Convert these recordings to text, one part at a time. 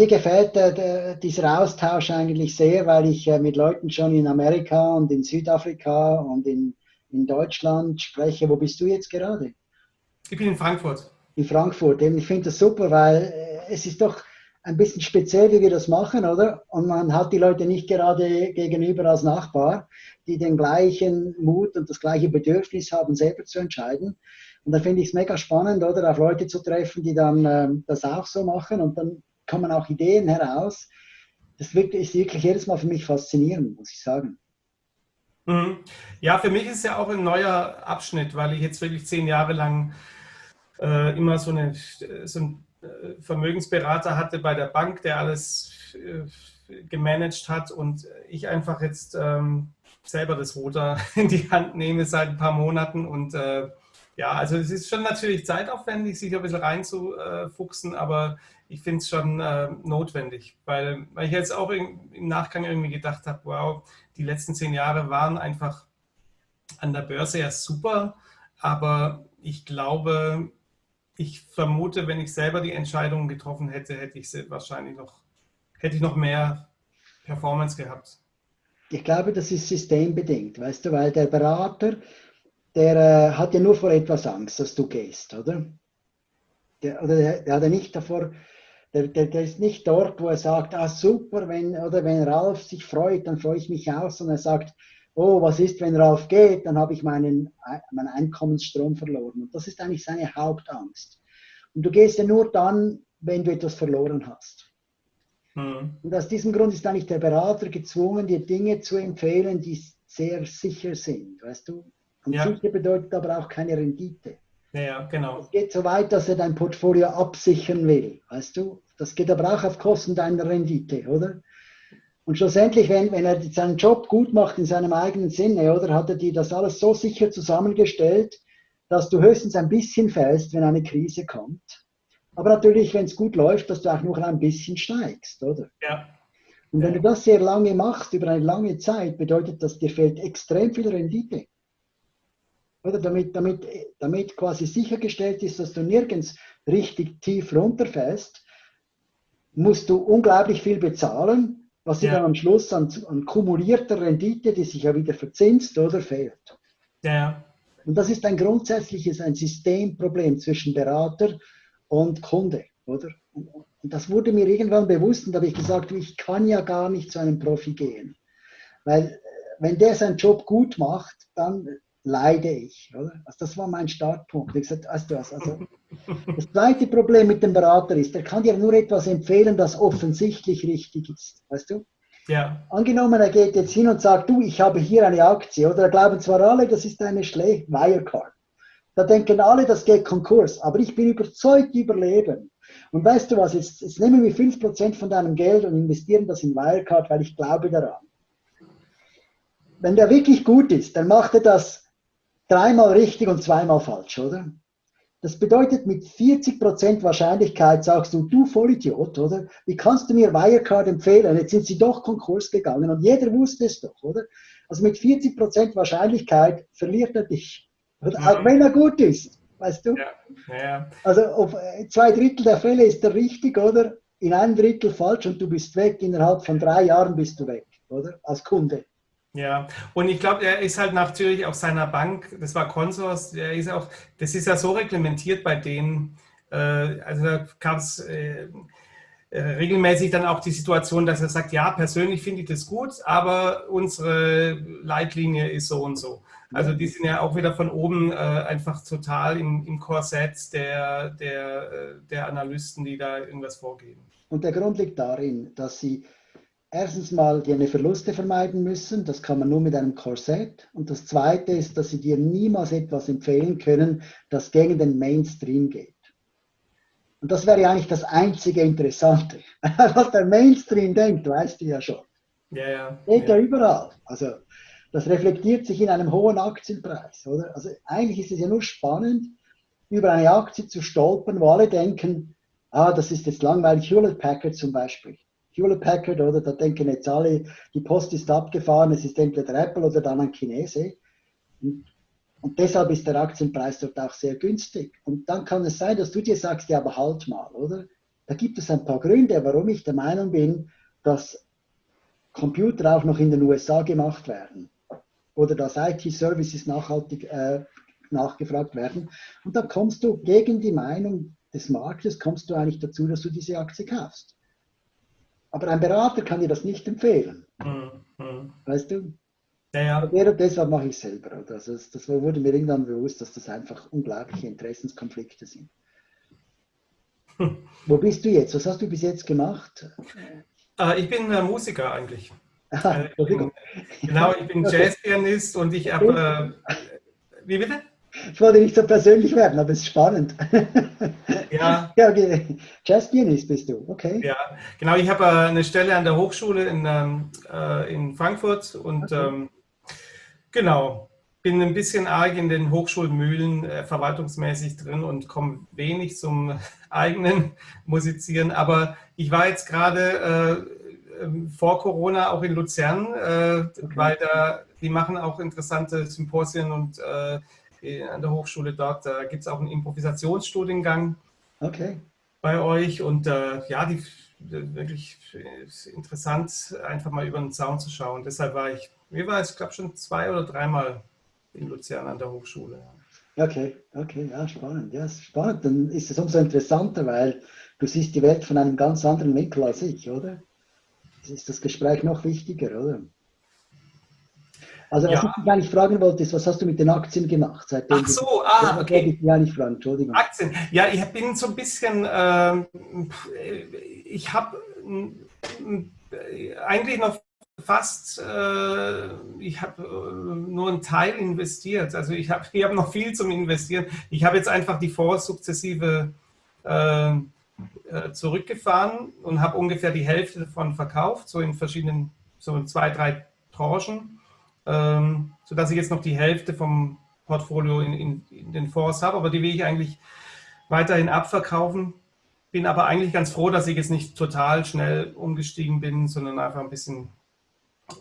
mir gefällt äh, dieser Austausch eigentlich sehr, weil ich äh, mit Leuten schon in Amerika und in Südafrika und in, in Deutschland spreche. Wo bist du jetzt gerade? Ich bin in Frankfurt. In Frankfurt. ich finde das super, weil äh, es ist doch ein bisschen speziell, wie wir das machen, oder? Und man hat die Leute nicht gerade gegenüber als Nachbar, die den gleichen Mut und das gleiche Bedürfnis haben, selber zu entscheiden. Und da finde ich es mega spannend, oder, auf Leute zu treffen, die dann äh, das auch so machen und dann kommen auch Ideen heraus. Das ist wirklich jedes Mal für mich faszinierend, muss ich sagen. Mhm. Ja, für mich ist es ja auch ein neuer Abschnitt, weil ich jetzt wirklich zehn Jahre lang äh, immer so, eine, so einen äh, Vermögensberater hatte bei der Bank, der alles äh, gemanagt hat und ich einfach jetzt ähm, selber das Ruder in die Hand nehme seit ein paar Monaten und äh, ja, also es ist schon natürlich zeitaufwendig, sich ein bisschen reinzufuchsen, aber ich finde es schon äh, notwendig, weil, weil ich jetzt auch im, im Nachgang irgendwie gedacht habe, wow, die letzten zehn Jahre waren einfach an der Börse ja super, aber ich glaube, ich vermute, wenn ich selber die Entscheidungen getroffen hätte, hätte ich wahrscheinlich noch, hätte ich noch mehr Performance gehabt. Ich glaube, das ist systembedingt, weißt du, weil der Berater, der äh, hat ja nur vor etwas Angst, dass du gehst, oder? Der, oder der, der hat ja nicht davor, der, der, der, ist nicht dort, wo er sagt, ah super, wenn, oder wenn Ralf sich freut, dann freue ich mich auch, sondern er sagt, oh, was ist, wenn Ralf geht, dann habe ich meinen, meinen Einkommensstrom verloren. Und das ist eigentlich seine Hauptangst. Und du gehst ja nur dann, wenn du etwas verloren hast. Mhm. Und aus diesem Grund ist eigentlich der Berater gezwungen, dir Dinge zu empfehlen, die sehr sicher sind, weißt du? Und ja. sicher bedeutet aber auch keine Rendite. Ja, genau. Es geht so weit, dass er dein Portfolio absichern will, weißt du? Das geht aber auch auf Kosten deiner Rendite, oder? Und schlussendlich, wenn, wenn er seinen Job gut macht in seinem eigenen Sinne, oder hat er dir das alles so sicher zusammengestellt, dass du höchstens ein bisschen fällst, wenn eine Krise kommt. Aber natürlich, wenn es gut läuft, dass du auch noch ein bisschen steigst, oder? Ja. Und wenn du das sehr lange machst, über eine lange Zeit, bedeutet das, dir fehlt extrem viel Rendite. Oder damit, damit, damit quasi sichergestellt ist, dass du nirgends richtig tief runterfällst, musst du unglaublich viel bezahlen, was dir dann am Schluss an, an, kumulierter Rendite, die sich ja wieder verzinst, oder fehlt. Ja. Und das ist ein grundsätzliches, ein Systemproblem zwischen Berater und Kunde, oder? Und, das wurde mir irgendwann bewusst und da habe ich gesagt, ich kann ja gar nicht zu einem Profi gehen. Weil wenn der seinen Job gut macht, dann leide ich. Oder? Also das war mein Startpunkt. Ich gesagt, weißt du was, also das zweite Problem mit dem Berater ist, er kann dir nur etwas empfehlen, das offensichtlich richtig ist. Weißt du? Ja. Angenommen, er geht jetzt hin und sagt, du, ich habe hier eine Aktie, oder glauben zwar alle, das ist eine schlechte Wirecard. Da denken alle, das geht Konkurs, aber ich bin überzeugt, überleben. Und weißt du was, jetzt, jetzt nehmen wir 5% von deinem Geld und investieren das in Wirecard, weil ich glaube daran. Wenn der wirklich gut ist, dann macht er das dreimal richtig und zweimal falsch, oder? Das bedeutet, mit 40% Wahrscheinlichkeit sagst du, du Vollidiot, oder? Wie kannst du mir Wirecard empfehlen? Jetzt sind sie doch Konkurs gegangen und jeder wusste es doch, oder? Also mit 40% Wahrscheinlichkeit verliert er dich. Ja. Auch wenn er gut ist, weißt du? Ja. Ja. Also auf zwei Drittel der Fälle ist er richtig, oder? In einem Drittel falsch und du bist weg. Innerhalb von drei Jahren bist du weg, oder? Als Kunde. Ja, und ich glaube, er ist halt natürlich auf seiner Bank, das war Consors, er ist auch, das ist ja so reglementiert bei denen, äh, also da gab es äh, äh, regelmäßig dann auch die Situation, dass er sagt, ja, persönlich finde ich das gut, aber unsere Leitlinie ist so und so. Also die sind ja auch wieder von oben äh, einfach total im, im Korsett der, der, äh, der Analysten, die da irgendwas vorgeben. Und der Grund liegt darin, dass sie erstens mal die eine Verluste vermeiden müssen, das kann man nur mit einem Korsett. Und das zweite ist, dass sie dir niemals etwas empfehlen können, das gegen den Mainstream geht. Und das wäre eigentlich das einzige Interessante. Was der Mainstream denkt, weißt du ja schon. Ja, ja. Geht ja. ja überall. Also das reflektiert sich in einem hohen Aktienpreis, oder? Also eigentlich ist es ja nur spannend, über eine Aktie zu stolpern, wo alle denken, ah, das ist jetzt langweilig, Hewlett Packard zum Beispiel. Hewlett Packard, oder da denken jetzt alle, die Post ist abgefahren, es ist entweder Apple oder dann ein Chinese. Und, und, deshalb ist der Aktienpreis dort auch sehr günstig. Und dann kann es sein, dass du dir sagst, ja, aber halt mal, oder? Da gibt es ein paar Gründe, warum ich der Meinung bin, dass Computer auch noch in den USA gemacht werden oder dass IT-Services nachhaltig äh, nachgefragt werden. Und dann kommst du gegen die Meinung des Marktes, kommst du eigentlich dazu, dass du diese Aktie kaufst. Aber ein Berater kann dir das nicht empfehlen. Mhm. Weißt du? Ja, ja. deshalb mache ich es selber. Also das, das, wurde mir irgendwann bewusst, dass das einfach unglaubliche Interessenskonflikte sind. Hm. Wo bist du jetzt? Was hast du bis jetzt gemacht? Äh, ich bin äh, Musiker eigentlich. Ah, äh, ich bin, genau, ich bin Jazzpianist und ich habe. Äh, wie bitte? Ich wollte nicht so persönlich werden, aber es ist spannend. Ja. ja okay. Jazzpianist bist du, okay. Ja, genau. Ich habe äh, eine Stelle an der Hochschule in, ähm, äh, in Frankfurt und okay. ähm, genau, bin ein bisschen arg in den Hochschulmühlen äh, verwaltungsmäßig drin und komme wenig zum eigenen Musizieren. Aber ich war jetzt gerade äh, ähm, vor Corona auch in Luzern, okay. weil da, die machen auch interessante Symposien und an der Hochschule dort. Da gibt es auch einen Improvisationsstudiengang okay. bei euch. Und äh, ja, die, wirklich interessant, einfach mal über den Zaun zu schauen. Deshalb war ich, mir war es, glaube schon zwei oder dreimal in Luzern an der Hochschule. Okay, okay, ja, spannend. Ja, spannend. Dann ist es umso interessanter, weil du siehst die Welt von einem ganz anderen Winkel als ich, oder? Das ist das Gespräch noch wichtiger, oder? Also was ja. ich dich eigentlich fragen wollte, ist, was hast du mit den Aktien gemacht? Seitdem Ach so, ah, okay. Ich ja nicht fragen, Entschuldigung. Aktien, ja, ich bin so ein bisschen, äh, ich habe äh, eigentlich noch fast, äh, ich habe äh, nur einen Teil investiert. Also ich habe ich hab noch viel zum Investieren. Ich habe jetzt einfach die Fonds sukzessive äh, äh, zurückgefahren und habe ungefähr die Hälfte davon verkauft, so in verschiedenen, so in zwei, drei Tranchen ähm, sodass ich jetzt noch die Hälfte vom Portfolio in, in, in den Fonds habe, aber die will ich eigentlich weiterhin abverkaufen. Bin aber eigentlich ganz froh, dass ich jetzt nicht total schnell umgestiegen bin, sondern einfach ein bisschen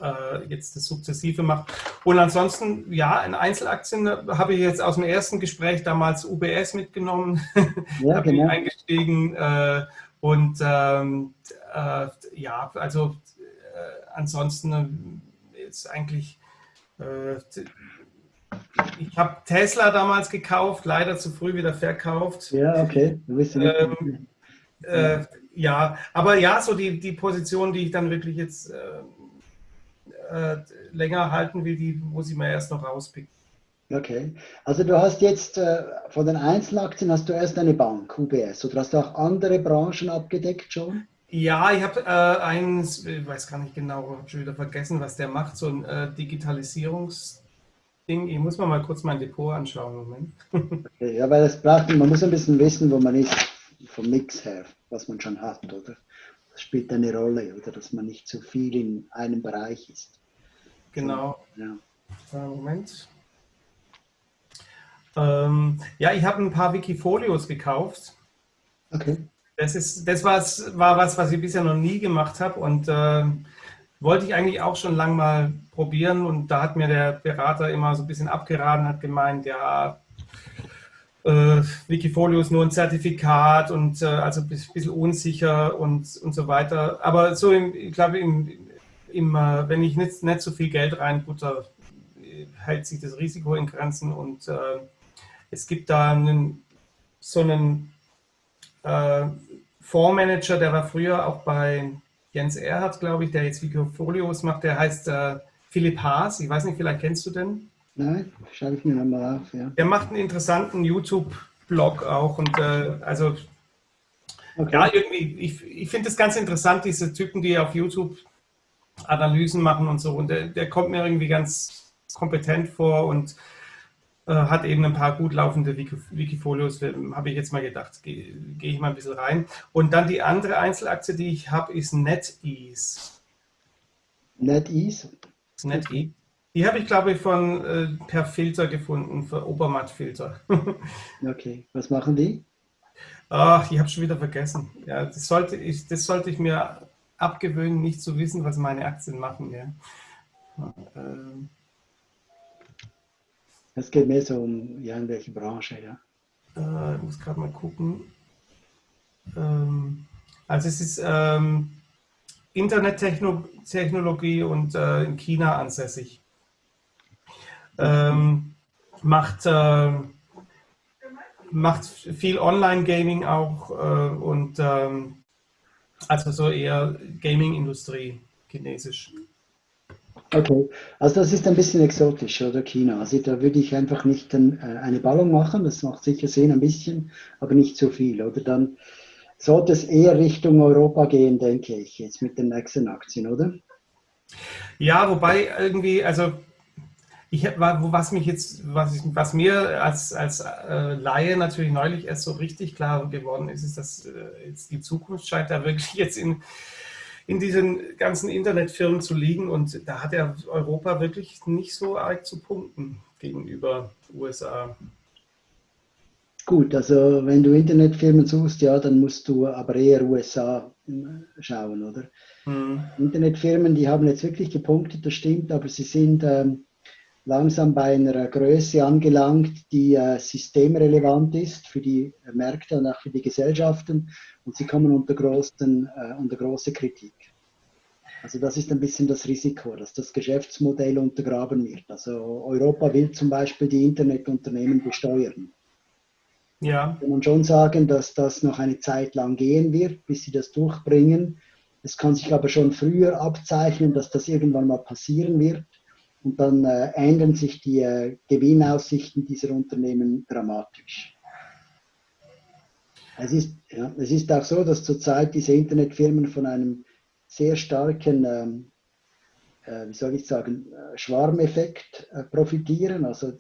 äh, jetzt das sukzessive mache. Und ansonsten, ja, in Einzelaktien habe ich jetzt aus dem ersten Gespräch damals UBS mitgenommen, ja, da bin genau. ich eingestiegen äh, und ähm, äh, ja, also äh, ansonsten ist eigentlich äh, ich habe Tesla damals gekauft, leider zu früh wieder verkauft. Ja, okay. Du bist ähm, äh, ja, aber ja, so die, die Position, die ich dann wirklich jetzt äh, äh, länger halten will, die muss ich mir erst noch rauspicken. Okay, also du hast jetzt äh, von den Einzelaktien hast du erst eine Bank, UBS, oder hast du auch andere Branchen abgedeckt schon? Ja, ich habe äh, eins, ich weiß gar nicht genau, habe schon wieder vergessen, was der macht, so ein äh, Digitalisierungsding. Ich muss mal, mal kurz mein Depot anschauen. Moment. okay, ja, weil es braucht, man muss ein bisschen wissen, wo man ist, vom Mix her, was man schon hat, oder? Das spielt eine Rolle, oder? Dass man nicht zu viel in einem Bereich ist. Genau. So, ja. Moment. Ähm, ja, ich habe ein paar Wikifolios gekauft. Okay. Das, ist, das was, war was, was ich bisher noch nie gemacht habe und äh, wollte ich eigentlich auch schon lange mal probieren. Und da hat mir der Berater immer so ein bisschen abgeraten, hat gemeint, ja, äh, Wikifolio ist nur ein Zertifikat und äh, also ein bisschen unsicher und, und so weiter. Aber so, im, ich glaube, im, im, äh, wenn ich nicht, nicht so viel Geld reinbutter, hält sich das Risiko in Grenzen und äh, es gibt da einen, so einen äh, Fondsmanager, der war früher auch bei Jens Erhardt, glaube ich, der jetzt Wikifolios macht, der heißt äh, Philipp Haas. Ich weiß nicht, vielleicht kennst du den? Nein, schreibe ich mir nochmal auf, ja. Der macht einen interessanten YouTube-Blog auch und äh, also okay. ja, irgendwie, ich, ich finde das ganz interessant, diese Typen, die auf YouTube Analysen machen und so und der, der kommt mir irgendwie ganz kompetent vor und äh, hat eben ein paar gut laufende Wikifolios, habe ich jetzt mal gedacht, gehe geh ich mal ein bisschen rein. Und dann die andere Einzelaktie, die ich habe, ist NetEase. NetEase? NetEase. Die habe ich, glaube ich, von äh, per Filter gefunden, für Obermatt-Filter. okay, was machen die? Ach, ich habe schon wieder vergessen. Ja, das sollte ich, das sollte ich mir abgewöhnen, nicht zu wissen, was meine Aktien machen. Ja. Ähm, es geht mehr so um ja, in welche Branche, ja. Äh, ich muss gerade mal gucken. Ähm, Also es ist ähm, Internettechnologie und äh, in China ansässig. Ähm, macht, äh, macht viel Online-Gaming auch äh, und ähm, also so eher Gaming-Industrie, chinesisch. Okay, also das ist ein bisschen exotisch, oder China? Also da würde ich einfach nicht ein, äh, eine Ballung machen, das macht sicher Sinn ein bisschen, aber nicht zu viel. Oder dann sollte es eher Richtung Europa gehen, denke ich, jetzt mit den nächsten Aktien, oder? Ja, wobei irgendwie, also ich, was mich jetzt, was, ich, was mir als, als äh, Laie natürlich neulich erst so richtig klar geworden ist, ist, dass äh, jetzt die Zukunft scheint da wirklich jetzt in, in diesen ganzen Internetfirmen zu liegen und da hat ja Europa wirklich nicht so arg zu punkten gegenüber USA. Gut, also wenn du Internetfirmen suchst, ja, dann musst du aber eher USA äh, schauen, oder? Mhm. Internetfirmen, die haben jetzt wirklich gepunktet, das stimmt, aber sie sind ähm, langsam bei einer Größe angelangt, die äh, systemrelevant ist für die Märkte und auch für die Gesellschaften und sie kommen unter, großen, äh, unter große Kritik. Also das ist ein bisschen das Risiko, dass das Geschäftsmodell untergraben wird. Also Europa will zum Beispiel die Internetunternehmen besteuern. Ja. Kann man schon sagen, dass das noch eine Zeit lang gehen wird, bis sie das durchbringen. Es kann sich aber schon früher abzeichnen, dass das irgendwann mal passieren wird. Und dann äh, ändern sich die äh, Gewinnaussichten dieser Unternehmen dramatisch. Es ist, ja, es ist auch so, dass zurzeit diese Internetfirmen von einem sehr starken, ähm, äh, wie soll ich sagen, äh, Schwarmeffekt äh, profitieren. Also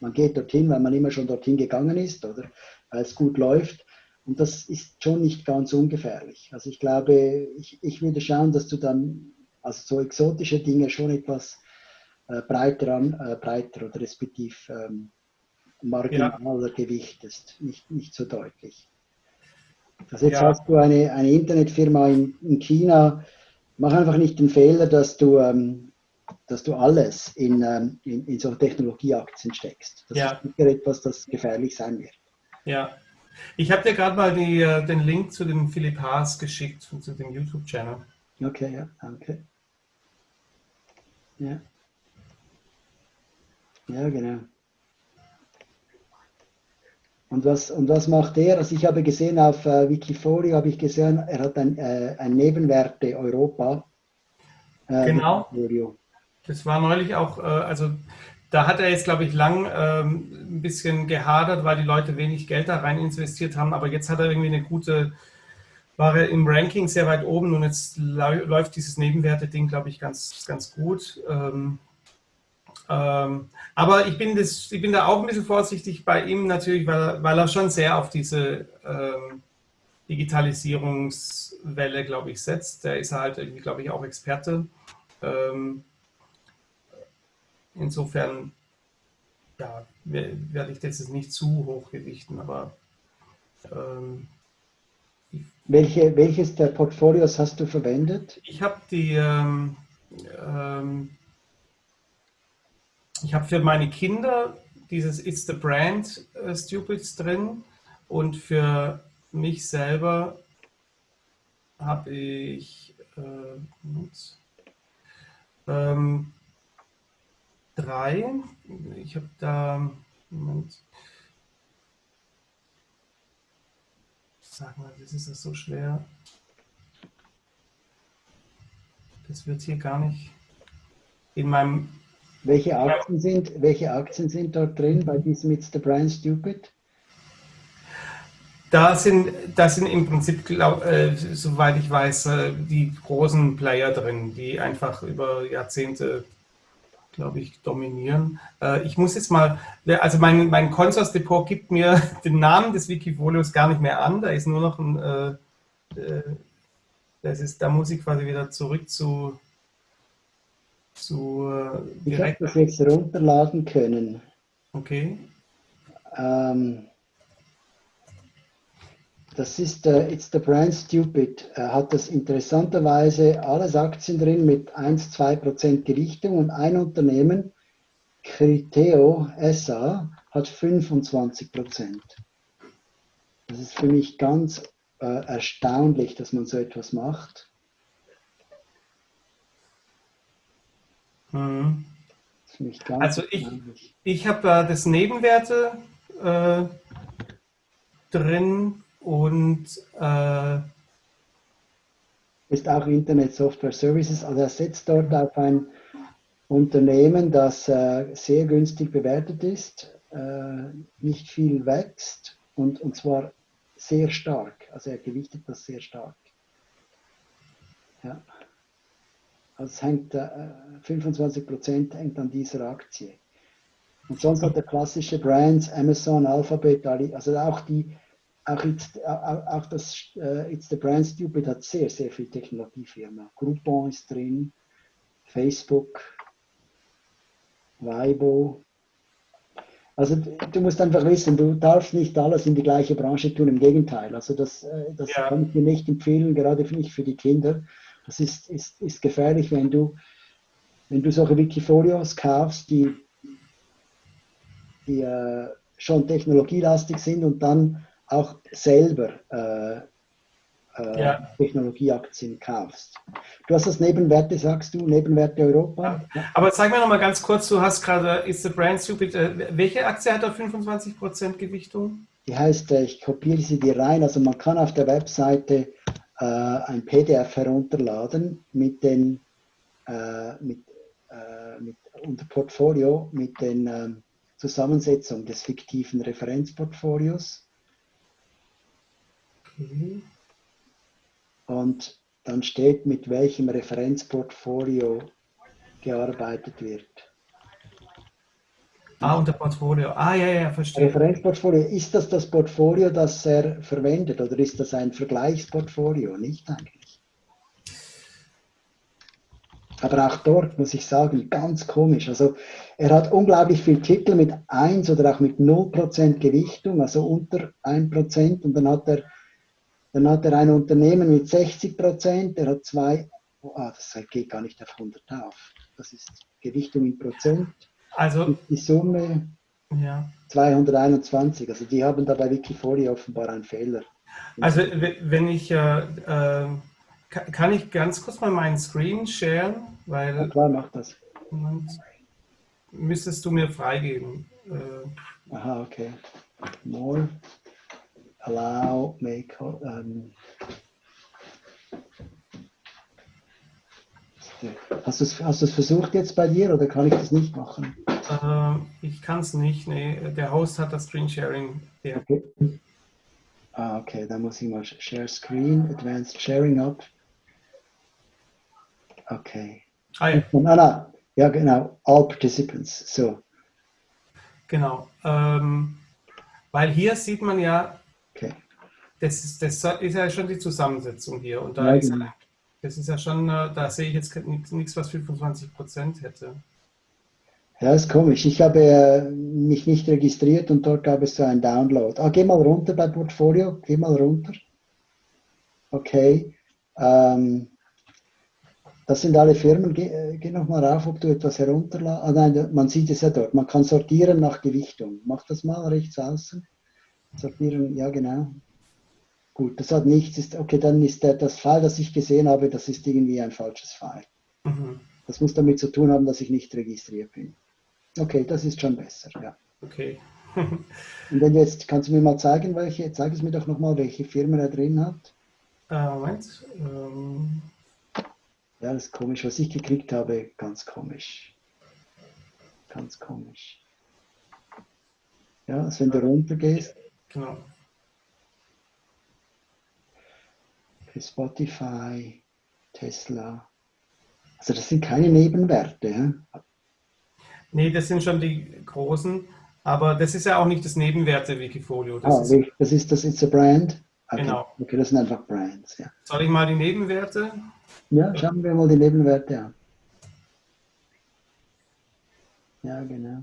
man geht dorthin, weil man immer schon dorthin gegangen ist oder weil es gut läuft. Und das ist schon nicht ganz ungefährlich. Also ich glaube, ich, ich würde schauen, dass du dann also so exotische Dinge schon etwas äh, breiter, an, äh, breiter oder respektiv ähm, marginaler ja. gewichtest, nicht, nicht so deutlich. Also jetzt ja. hast du eine, eine Internetfirma in, in China, mach einfach nicht den Fehler, dass du ähm, dass du alles in, ähm, in, in so Technologieaktien steckst. Das ja. ist sicher etwas, das gefährlich sein wird. Ja. Ich habe dir gerade mal die, äh, den Link zu dem Philipp Haas geschickt, zu dem YouTube-Channel. Okay, ja, danke. Ja. Ja, genau. Und was, und was macht er? Also ich habe gesehen auf äh, Wikifolio, habe ich gesehen, er hat ein, äh, ein Nebenwerte Europa. Äh, genau. Wikifolio. Das war neulich auch, äh, also da hat er jetzt, glaube ich, lang ähm, ein bisschen gehadert, weil die Leute wenig Geld da rein investiert haben. Aber jetzt hat er irgendwie eine gute, war er im Ranking sehr weit oben und jetzt läuft dieses Nebenwerte-Ding, glaube ich, ganz, ganz gut. Ähm, ähm, aber ich bin, das, ich bin da auch ein bisschen vorsichtig bei ihm natürlich, weil, weil er schon sehr auf diese ähm, Digitalisierungswelle, glaube ich, setzt. Da ist halt irgendwie, glaube ich, auch Experte. Ähm, Insofern ja, werde ich das jetzt nicht zu hoch gewichten, aber ähm, Welche, welches der Portfolios hast du verwendet? Ich habe die ähm, ähm, ich habe für meine Kinder dieses It's the Brand äh, Stupids drin und für mich selber habe ich äh, ähm, drei. Ich habe da, Moment. Sag mal, das ist das so schwer. Das wird hier gar nicht in meinem. Welche Aktien sind, welche Aktien sind dort drin bei diesem It's the Brian Stupid? Da sind, da sind im Prinzip, glaub, äh, soweit ich weiß, äh, die großen Player drin, die einfach über Jahrzehnte glaube ich, dominieren. Äh, ich muss jetzt mal, also mein, mein Consors Depot gibt mir den Namen des Wikifolios gar nicht mehr an, da ist nur noch ein, äh, äh, das ist, da muss ich quasi wieder zurück zu, zu äh, Ich habe das jetzt runterladen können. Okay. Ähm, das ist uh, It's the Brand Stupid. Er hat das interessanterweise alles Aktien drin mit 1-2% Gewichtung und ein Unternehmen, Criteo SA, hat 25%. Das ist für mich ganz äh, erstaunlich, dass man so etwas macht. Mhm. also ich, ich habe äh, das Nebenwerte äh, drin und äh, ist auch Internet Software Services. Also er setzt dort auf ein Unternehmen, das äh, sehr günstig bewertet ist, äh, nicht viel wächst und, und zwar sehr stark. Also er gewichtet das sehr stark. Ja. Also es hängt, äh, 25% hängt an dieser Aktie. Und sonst hat er klassische Brands, Amazon, Alphabet, also auch die, auch, jetzt, auch, auch das uh, It's the Brand Stupid hat sehr, sehr viel Technologiefirma. Groupon ist drin, Facebook, Weibo. Also du musst einfach wissen, du darfst nicht alles in die gleiche Branche tun, im Gegenteil. Also das, äh, das ja. kann ich dir nicht empfehlen, gerade nicht für die Kinder. Das ist, ist, ist gefährlich, wenn du, wenn du solche Wikifolios kaufst, die, die äh, schon technologielastig sind und dann auch selber äh, äh, ja. Technologieaktien kaufst. Du hast das Nebenwerte, sagst du, Nebenwerte Europa. Ja. Aber zeig mir noch mal ganz kurz, du hast gerade, ist the brand stupid, äh, welche Aktie hat da 25% Gewichtung? Die heißt, äh, ich kopiere sie dir rein, also man kann auf der Webseite äh, ein PDF herunterladen mit den, äh, mit, äh, mit, unter Portfolio mit den ähm, Zusammensetzungen des fiktiven Referenzportfolios. Okay und dann steht, mit welchem Referenzportfolio gearbeitet wird. Ah, unter Portfolio. Ah, ja, ja, verstehe. Referenzportfolio, ist das das Portfolio, das er verwendet oder ist das ein Vergleichsportfolio? Nicht eigentlich. Aber auch dort muss ich sagen, ganz komisch. Also er hat unglaublich viele Titel mit 1 oder auch mit 0% Gewichtung, also unter 1% und dann hat er dann hat er ein Unternehmen mit 60 Prozent, er hat zwei, oh, das geht gar nicht auf 100 auf. Das ist Gewichtung in Prozent. Also die Summe ja. 221. Also die haben da bei Wikifolio offenbar einen Fehler. Also wenn ich, äh, äh, kann ich ganz kurz mal meinen Screen sharen? Weil, ja, klar, mach das. Müsstest du mir freigeben. Äh, Aha, okay. More allow, make, um, Hast du es hast versucht jetzt bei dir oder kann ich das nicht machen? Äh, ich kann es nicht, nee. Der Host hat das Screen Sharing. Ja. Okay. Ah, okay, dann muss ich mal Share Screen, Advanced Sharing up. Okay. Ah, ja. Ah, na, ja, genau. All Participants. So. Genau. Ähm, weil hier sieht man ja, Okay. Das ist, das ist ja schon die Zusammensetzung hier. Und da ja, ist, genau. Das ist ja schon, äh, da sehe ich jetzt nichts, was 25 Prozent hätte. Ja, ist komisch. Ich habe äh, mich nicht registriert und dort gab es so einen Download. Ah, geh mal runter bei Portfolio. Geh mal runter. Okay. Ähm, das sind alle Firmen. Geh, äh, geh nochmal rauf, ob du etwas herunterladest. Ah, nein, man sieht es ja dort. Man kann sortieren nach Gewichtung. Mach das mal rechts außen. Sortieren, ja genau. Gut, das hat nichts. Ist, okay, dann ist der, das File, das ich gesehen habe, das ist irgendwie ein falsches File. Mhm. Das muss damit zu tun haben, dass ich nicht registriert bin. Okay, das ist schon besser, ja. Okay. Und wenn jetzt, kannst du mir mal zeigen, welche, zeig es mir doch nochmal, welche Firma er drin hat. Uh, Moment. Um... Ja, das ist komisch, was ich gekriegt habe, ganz komisch. Ganz komisch. Ja, also wenn du runter gehst. Genau. Für Spotify, Tesla. Also das sind keine Nebenwerte. Ja? Nee, das sind schon die großen. Aber das ist ja auch nicht das Nebenwerte-Wikifolio. Das, ah, ist, das ist das It's a Brand. Okay. Genau. Okay, das sind einfach Brands. Ja. Soll ich mal die Nebenwerte? Ja, schauen wir mal die Nebenwerte an. Ja, genau.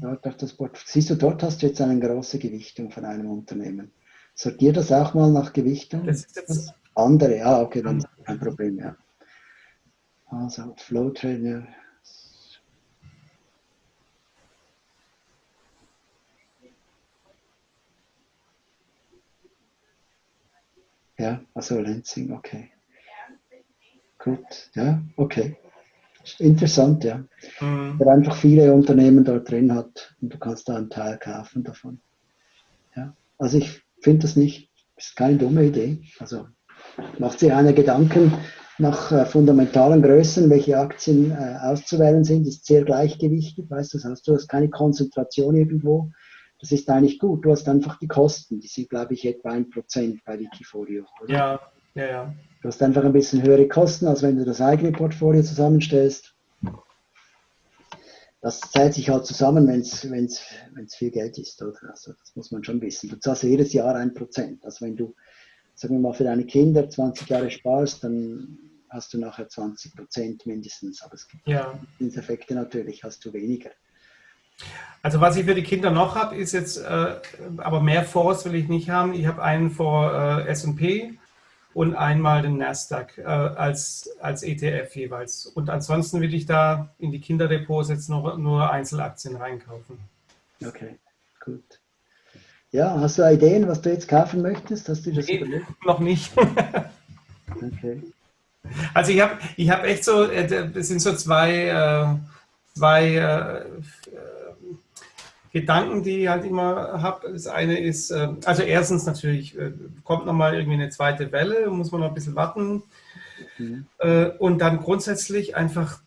Dort auf das Siehst du, dort hast du jetzt eine große Gewichtung von einem Unternehmen. Sortier das auch mal nach Gewichtung. Das ist das andere, ja, okay, dann ist kein Problem, ja. Also Flow Trainer. Ja, also Lenzing, okay. Gut, ja, okay. Interessant, ja. Mhm. Der einfach viele Unternehmen dort drin hat und du kannst da einen Teil kaufen davon. Ja, also ich finde das nicht, ist keine dumme Idee. Also macht sich einer Gedanken nach äh, fundamentalen Größen, welche Aktien äh, auszuwählen sind, ist sehr gleichgewichtig, weißt du, das heißt, du hast keine Konzentration irgendwo. Das ist eigentlich gut. Du hast einfach die Kosten, die sind, glaube ich, etwa ein Prozent bei Wikifolio. Oder? Ja, ja, ja. Du hast einfach ein bisschen höhere Kosten, als wenn du das eigene Portfolio zusammenstellst. Das zählt sich halt zusammen, wenn es viel Geld ist. Oder? Also das muss man schon wissen. Du zahlst jedes Jahr ein Prozent. Also wenn du, sagen wir mal, für deine Kinder 20 Jahre sparst, dann hast du nachher 20 Prozent mindestens. Aber es gibt ja. Effekte natürlich, hast du weniger. Also was ich für die Kinder noch habe, ist jetzt, äh, aber mehr Fonds will ich nicht haben. Ich habe einen vor äh, S&P und einmal den Nasdaq äh, als, als ETF jeweils. Und ansonsten will ich da in die Kinderdepots jetzt nur, nur Einzelaktien reinkaufen. Okay, gut. Ja, hast du Ideen, was du jetzt kaufen möchtest? Hast du das nee, Noch nicht. okay. Also ich habe ich hab echt so, es äh, sind so zwei, äh, zwei äh, Gedanken, die ich halt immer habe. Das eine ist, äh, also erstens natürlich, äh, kommt nochmal irgendwie eine zweite Welle, muss man noch ein bisschen warten. Mhm. Äh, und dann grundsätzlich einfach,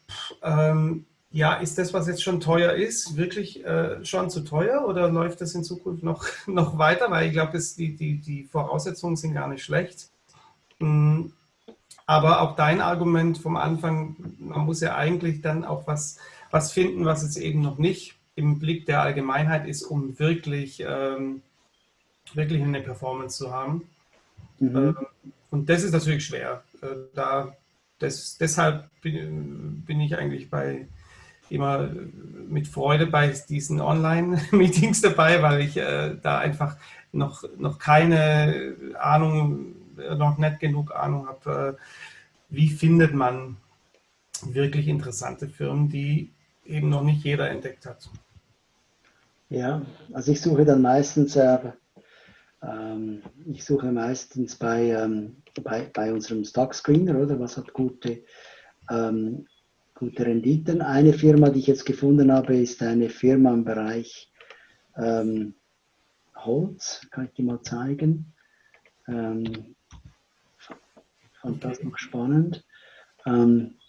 ähm, ja, ist das, was jetzt schon teuer ist, wirklich schon zu teuer oder läuft das in Zukunft noch, noch weiter? Weil ich glaube, die, die, die Voraussetzungen sind gar nicht schlecht. Mhm. Aber auch dein Argument vom Anfang, man muss ja eigentlich dann auch was, was finden, was es eben noch nicht im Blick der Allgemeinheit ist, um wirklich, ähm, wirklich eine Performance zu haben. Mhm. Ähm, und das ist natürlich schwer. Äh, da, das, deshalb bin, bin, ich eigentlich bei immer mit Freude bei diesen Online-Meetings dabei, weil ich äh, da einfach noch, noch keine Ahnung, noch nicht genug Ahnung habe, äh, wie findet man wirklich interessante Firmen, die eben noch nicht jeder entdeckt hat. Ja, also ich suche dann meistens, äh, ähm, ich suche meistens bei, ähm, bei, bei unserem Stock Screener, oder was hat gute, ähm, gute Renditen. Eine Firma, die ich jetzt gefunden habe, ist eine Firma im Bereich ähm, Holz, kann ich dir mal zeigen. Ähm, fand das noch spannend. Ähm,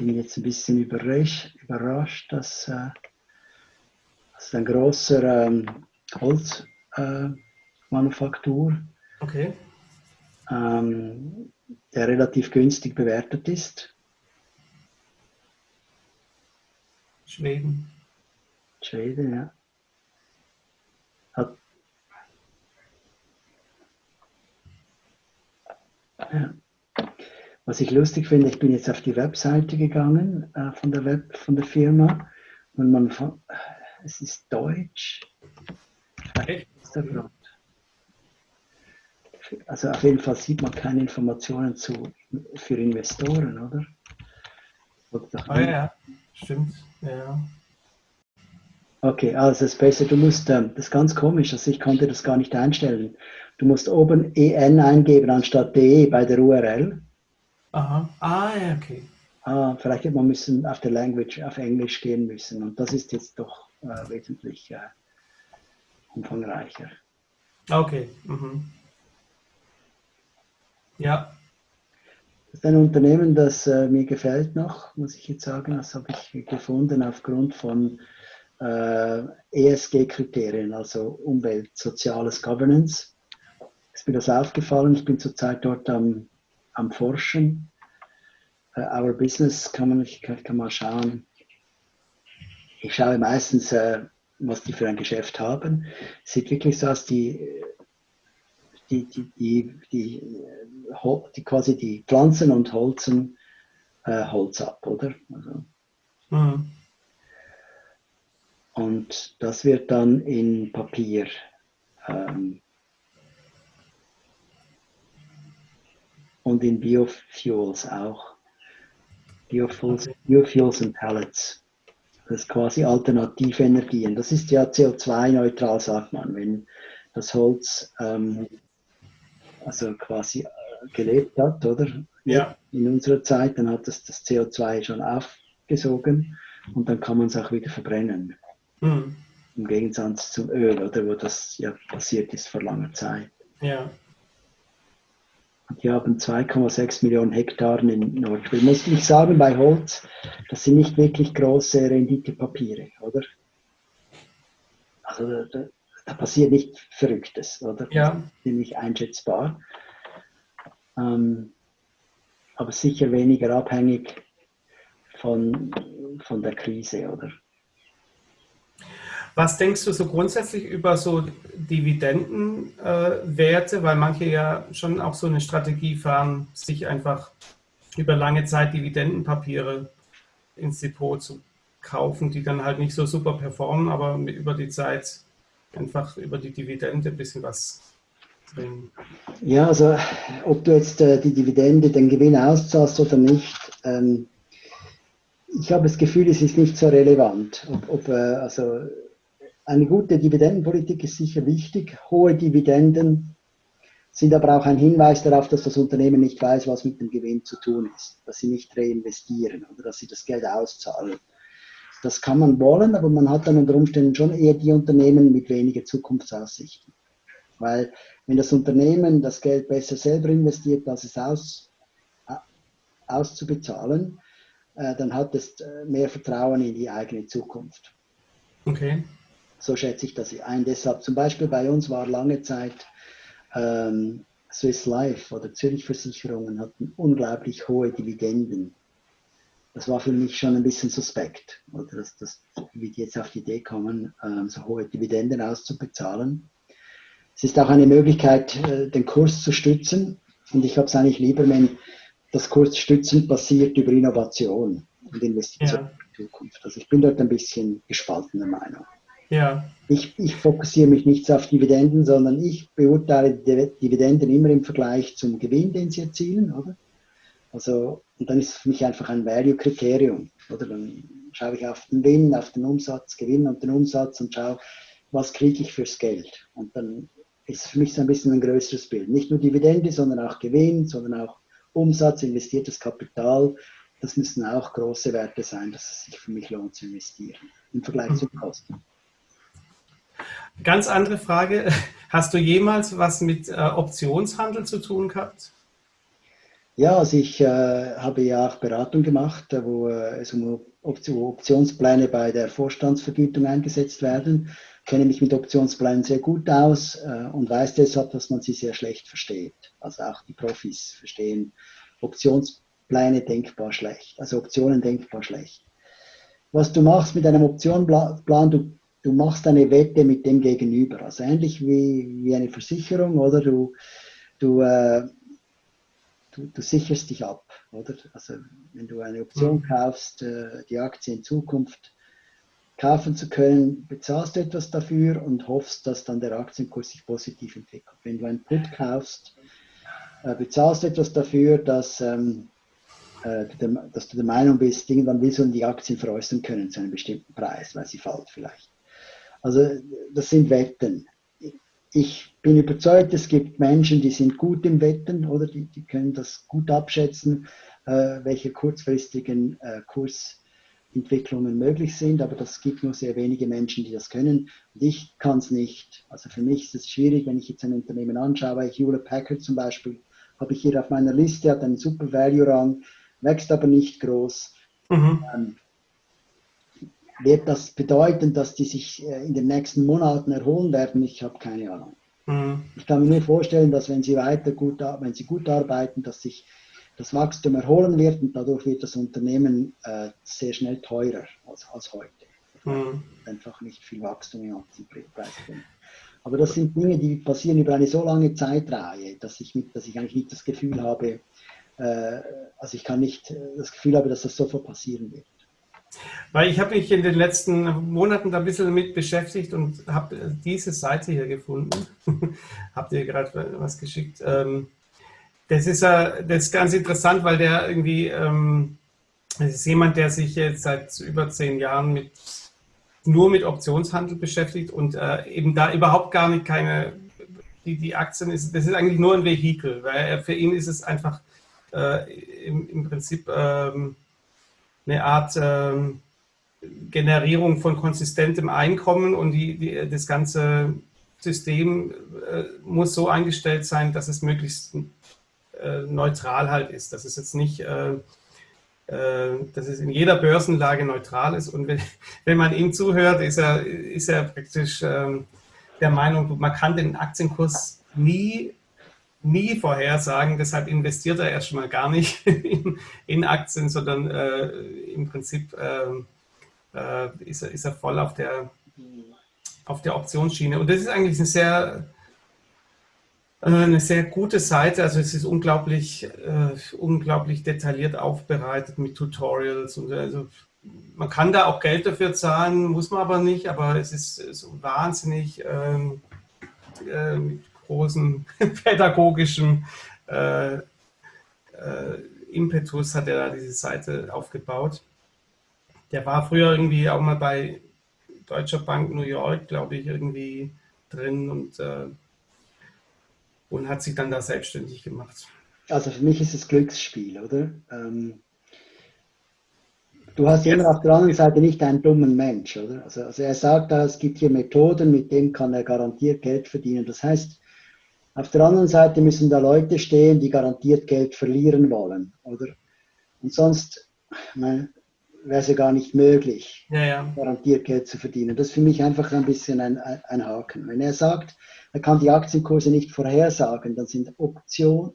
bin jetzt ein bisschen überrascht, dass äh, das ein großer ähm, Holzmanufaktur, äh, okay. ähm, der relativ günstig bewertet ist. Schweden. Schweden, ja. Hat, ja. Was ich lustig finde, ich bin jetzt auf die Webseite gegangen äh, von, der Web, von der Firma und man, es ist Deutsch. Also auf jeden Fall sieht man keine Informationen zu, für Investoren, oder? ah, ja, stimmt. Ja. Okay, also besser, du musst, ähm, das ist ganz komisch, also ich konnte das gar nicht einstellen. Du musst oben EN eingeben anstatt DE bei der URL. Aha. Ah, ja, okay. Ah, vielleicht hätte man müssen auf der Language auf Englisch gehen müssen. Und das ist jetzt doch äh, wesentlich äh, umfangreicher. Okay. Mhm. Ja. Das ist ein Unternehmen, das äh, mir gefällt noch, muss ich jetzt sagen. Das habe ich gefunden aufgrund von ESG-Kriterien, also Umwelt, Soziales, Governance. Ist mir das aufgefallen. Ich bin zurzeit dort am am Forschen. Uh, our Business kann man, kann, mal schauen. Ich schaue meistens, uh, was die für ein Geschäft haben. Es sieht wirklich so aus, die, die, die, die, die, die quasi die Pflanzen und Holzen äh, Holz ab, oder? Also, mhm. Und das wird dann in Papier ähm, und in Biofuels auch. Biofuels, Biofuels und Pellets. Das ist quasi Alternativenergien. Das ist ja CO2-neutral, sagt man. Wenn das Holz ähm, also quasi äh, gelebt hat, oder? Ja. In unserer Zeit, dann hat es das CO2 schon aufgesogen und dann kann man es auch wieder verbrennen. Mhm. Im Gegensatz zum Öl, oder wo das ja passiert ist vor langer Zeit. Ja. Die haben 2,6 Millionen Hektaren in Nordschweden. Muss ich sagen, bei Holz, das sind nicht wirklich große Renditepapiere, oder? Also da, da passiert nicht Verrücktes, oder? Ja. Ziemlich einschätzbar. Ähm, aber sicher weniger abhängig von, von der Krise, oder? Was denkst du so grundsätzlich über so Dividendenwerte, äh, weil manche ja schon auch so eine Strategie fahren, sich einfach über lange Zeit Dividendenpapiere ins Depot zu kaufen, die dann halt nicht so super performen, aber über die Zeit einfach über die Dividende ein bisschen was bringen. Ja, also ob du jetzt äh, die Dividende, den Gewinn auszahlst oder nicht, ähm, ich habe das Gefühl, es ist nicht so relevant. Ob, ob äh, also eine gute Dividendenpolitik ist sicher wichtig. Hohe Dividenden sind aber auch ein Hinweis darauf, dass das Unternehmen nicht weiß, was mit dem Gewinn zu tun ist, dass sie nicht reinvestieren oder dass sie das Geld auszahlen. Das kann man wollen, aber man hat dann unter Umständen schon eher die Unternehmen mit weniger Zukunftsaussichten. Weil wenn das Unternehmen das Geld besser selber investiert, als es aus, auszubezahlen, äh, dann hat es äh, mehr Vertrauen in die eigene Zukunft. Okay. So schätze ich das ein. Deshalb zum Beispiel bei uns war lange Zeit ähm, Swiss Life oder Zürich Versicherungen hatten unglaublich hohe Dividenden. Das war für mich schon ein bisschen suspekt, oder dass, dass, wie die jetzt auf die Idee kommen, ähm, so hohe Dividenden auszubezahlen. Es ist auch eine Möglichkeit, äh, den Kurs zu stützen. Und ich habe es eigentlich lieber, wenn das Kursstützen passiert über Innovation und Investition ja. in die Zukunft. Also ich bin dort ein bisschen gespaltener Meinung. Ja. Ich, ich fokussiere mich nicht auf Dividenden, sondern ich beurteile die Dividenden immer im Vergleich zum Gewinn, den sie erzielen, oder? Also, und dann ist es für mich einfach ein Value-Kriterium, oder? Dann schaue ich auf den Gewinn, auf den Umsatz, Gewinn und den Umsatz und schaue, was kriege ich fürs Geld. Und dann ist es für mich so ein bisschen ein größeres Bild. Nicht nur Dividende, sondern auch Gewinn, sondern auch Umsatz, investiertes Kapital. Das müssen auch große Werte sein, dass es sich für mich lohnt zu investieren im Vergleich zu Kosten. Ganz andere Frage. Hast du jemals was mit äh, Optionshandel zu tun gehabt? Ja, also ich äh, habe ja auch Beratung gemacht, äh, wo äh, es um Optionspläne bei der Vorstandsvergütung eingesetzt werden. Ich kenne mich mit Optionsplänen sehr gut aus äh, und weiß deshalb, dass man sie sehr schlecht versteht. Also auch die Profis verstehen Optionspläne denkbar schlecht, also Optionen denkbar schlecht. Was du machst mit einem Optionplan, du du machst eine Wette mit dem Gegenüber. Also ähnlich wie, wie eine Versicherung, oder? Du, du, äh, du, du, sicherst dich ab, oder? Also wenn du eine Option mhm. kaufst, äh, die Aktie in Zukunft kaufen zu können, bezahlst du etwas dafür und hoffst, dass dann der Aktienkurs sich positiv entwickelt. Wenn du ein Put kaufst, äh, bezahlst du etwas dafür, dass, ähm, äh, du dass du der Meinung bist, irgendwann willst du die Aktien veräußern können zu einem bestimmten Preis, weil sie fällt vielleicht. Also das sind Wetten. Ich bin überzeugt, es gibt Menschen, die sind gut im Wetten oder die, die können das gut abschätzen, äh, welche kurzfristigen äh, Kursentwicklungen möglich sind, aber das gibt nur sehr wenige Menschen, die das können. Und ich kann es nicht. Also für mich ist es schwierig, wenn ich jetzt ein Unternehmen anschaue, Hewlett Packard zum Beispiel, habe ich hier auf meiner Liste, hat einen super Value-Rang, wächst aber nicht groß. Mhm. Ähm, wird das bedeuten, dass die sich äh, in den nächsten Monaten erholen werden? Ich habe keine Ahnung. Mhm. Ich kann mir nur vorstellen, dass wenn sie weiter gut, wenn sie gut arbeiten, dass sich das Wachstum erholen wird und dadurch wird das Unternehmen äh, sehr schnell teurer als, als heute. Mhm. Einfach nicht viel Wachstum im Aktienpreis drin. Aber das sind Dinge, die passieren über eine so lange Zeitreihe, dass ich, mit, dass ich eigentlich nicht das Gefühl habe, äh, also ich kann nicht äh, das Gefühl habe, dass das sofort passieren wird. Weil ich habe mich in den letzten Monaten da ein bisschen mit beschäftigt und habe diese Seite hier gefunden. Habt ihr gerade was geschickt? Ähm, das ist, das ist ganz interessant, weil der irgendwie, ähm, das ist jemand, der sich jetzt seit über zehn Jahren mit nur mit Optionshandel beschäftigt und äh, eben da überhaupt gar nicht keine, die, die Aktien ist, das ist eigentlich nur ein Vehikel, weil für ihn ist es einfach äh, im, im, Prinzip ähm, eine Art ähm, Generierung von konsistentem Einkommen und die, die, das ganze System äh, muss so eingestellt sein, dass es möglichst äh, neutral halt ist, dass es jetzt nicht äh, äh, dass es in jeder Börsenlage neutral ist. Und wenn, wenn man ihm zuhört, ist er, ist er praktisch ähm, der Meinung, man kann den Aktienkurs nie, nie vorhersagen. Deshalb investiert er erstmal gar nicht in, in Aktien, sondern äh, im Prinzip ähm, äh, ist, er, ist er voll auf der, auf der Optionsschiene. Und das ist eigentlich eine sehr äh, eine sehr gute Seite. Also es ist unglaublich, äh, unglaublich detailliert aufbereitet mit Tutorials. Und also man kann da auch Geld dafür zahlen, muss man aber nicht. Aber es ist so wahnsinnig ähm, äh, großem pädagogischen äh, äh, Impetus hat er da diese Seite aufgebaut. Der war früher irgendwie auch mal bei Deutscher Bank New York, glaube ich, irgendwie drin und äh, und hat sich dann da selbstständig gemacht. Also für mich ist es Glücksspiel, oder? Ähm, du hast immer auf der anderen Seite nicht einen dummen Mensch, oder? Also, also er sagt da, es gibt hier Methoden, mit denen kann er garantiert Geld verdienen. Das heißt, auf der anderen Seite müssen da Leute stehen, die garantiert Geld verlieren wollen, oder? Und sonst wäre es ja gar nicht möglich, ja, ja. garantiert Geld zu verdienen. Das ist für mich einfach ein bisschen ein, ein Haken. Wenn er sagt, er kann die Aktienkurse nicht vorhersagen, dann sind, Option,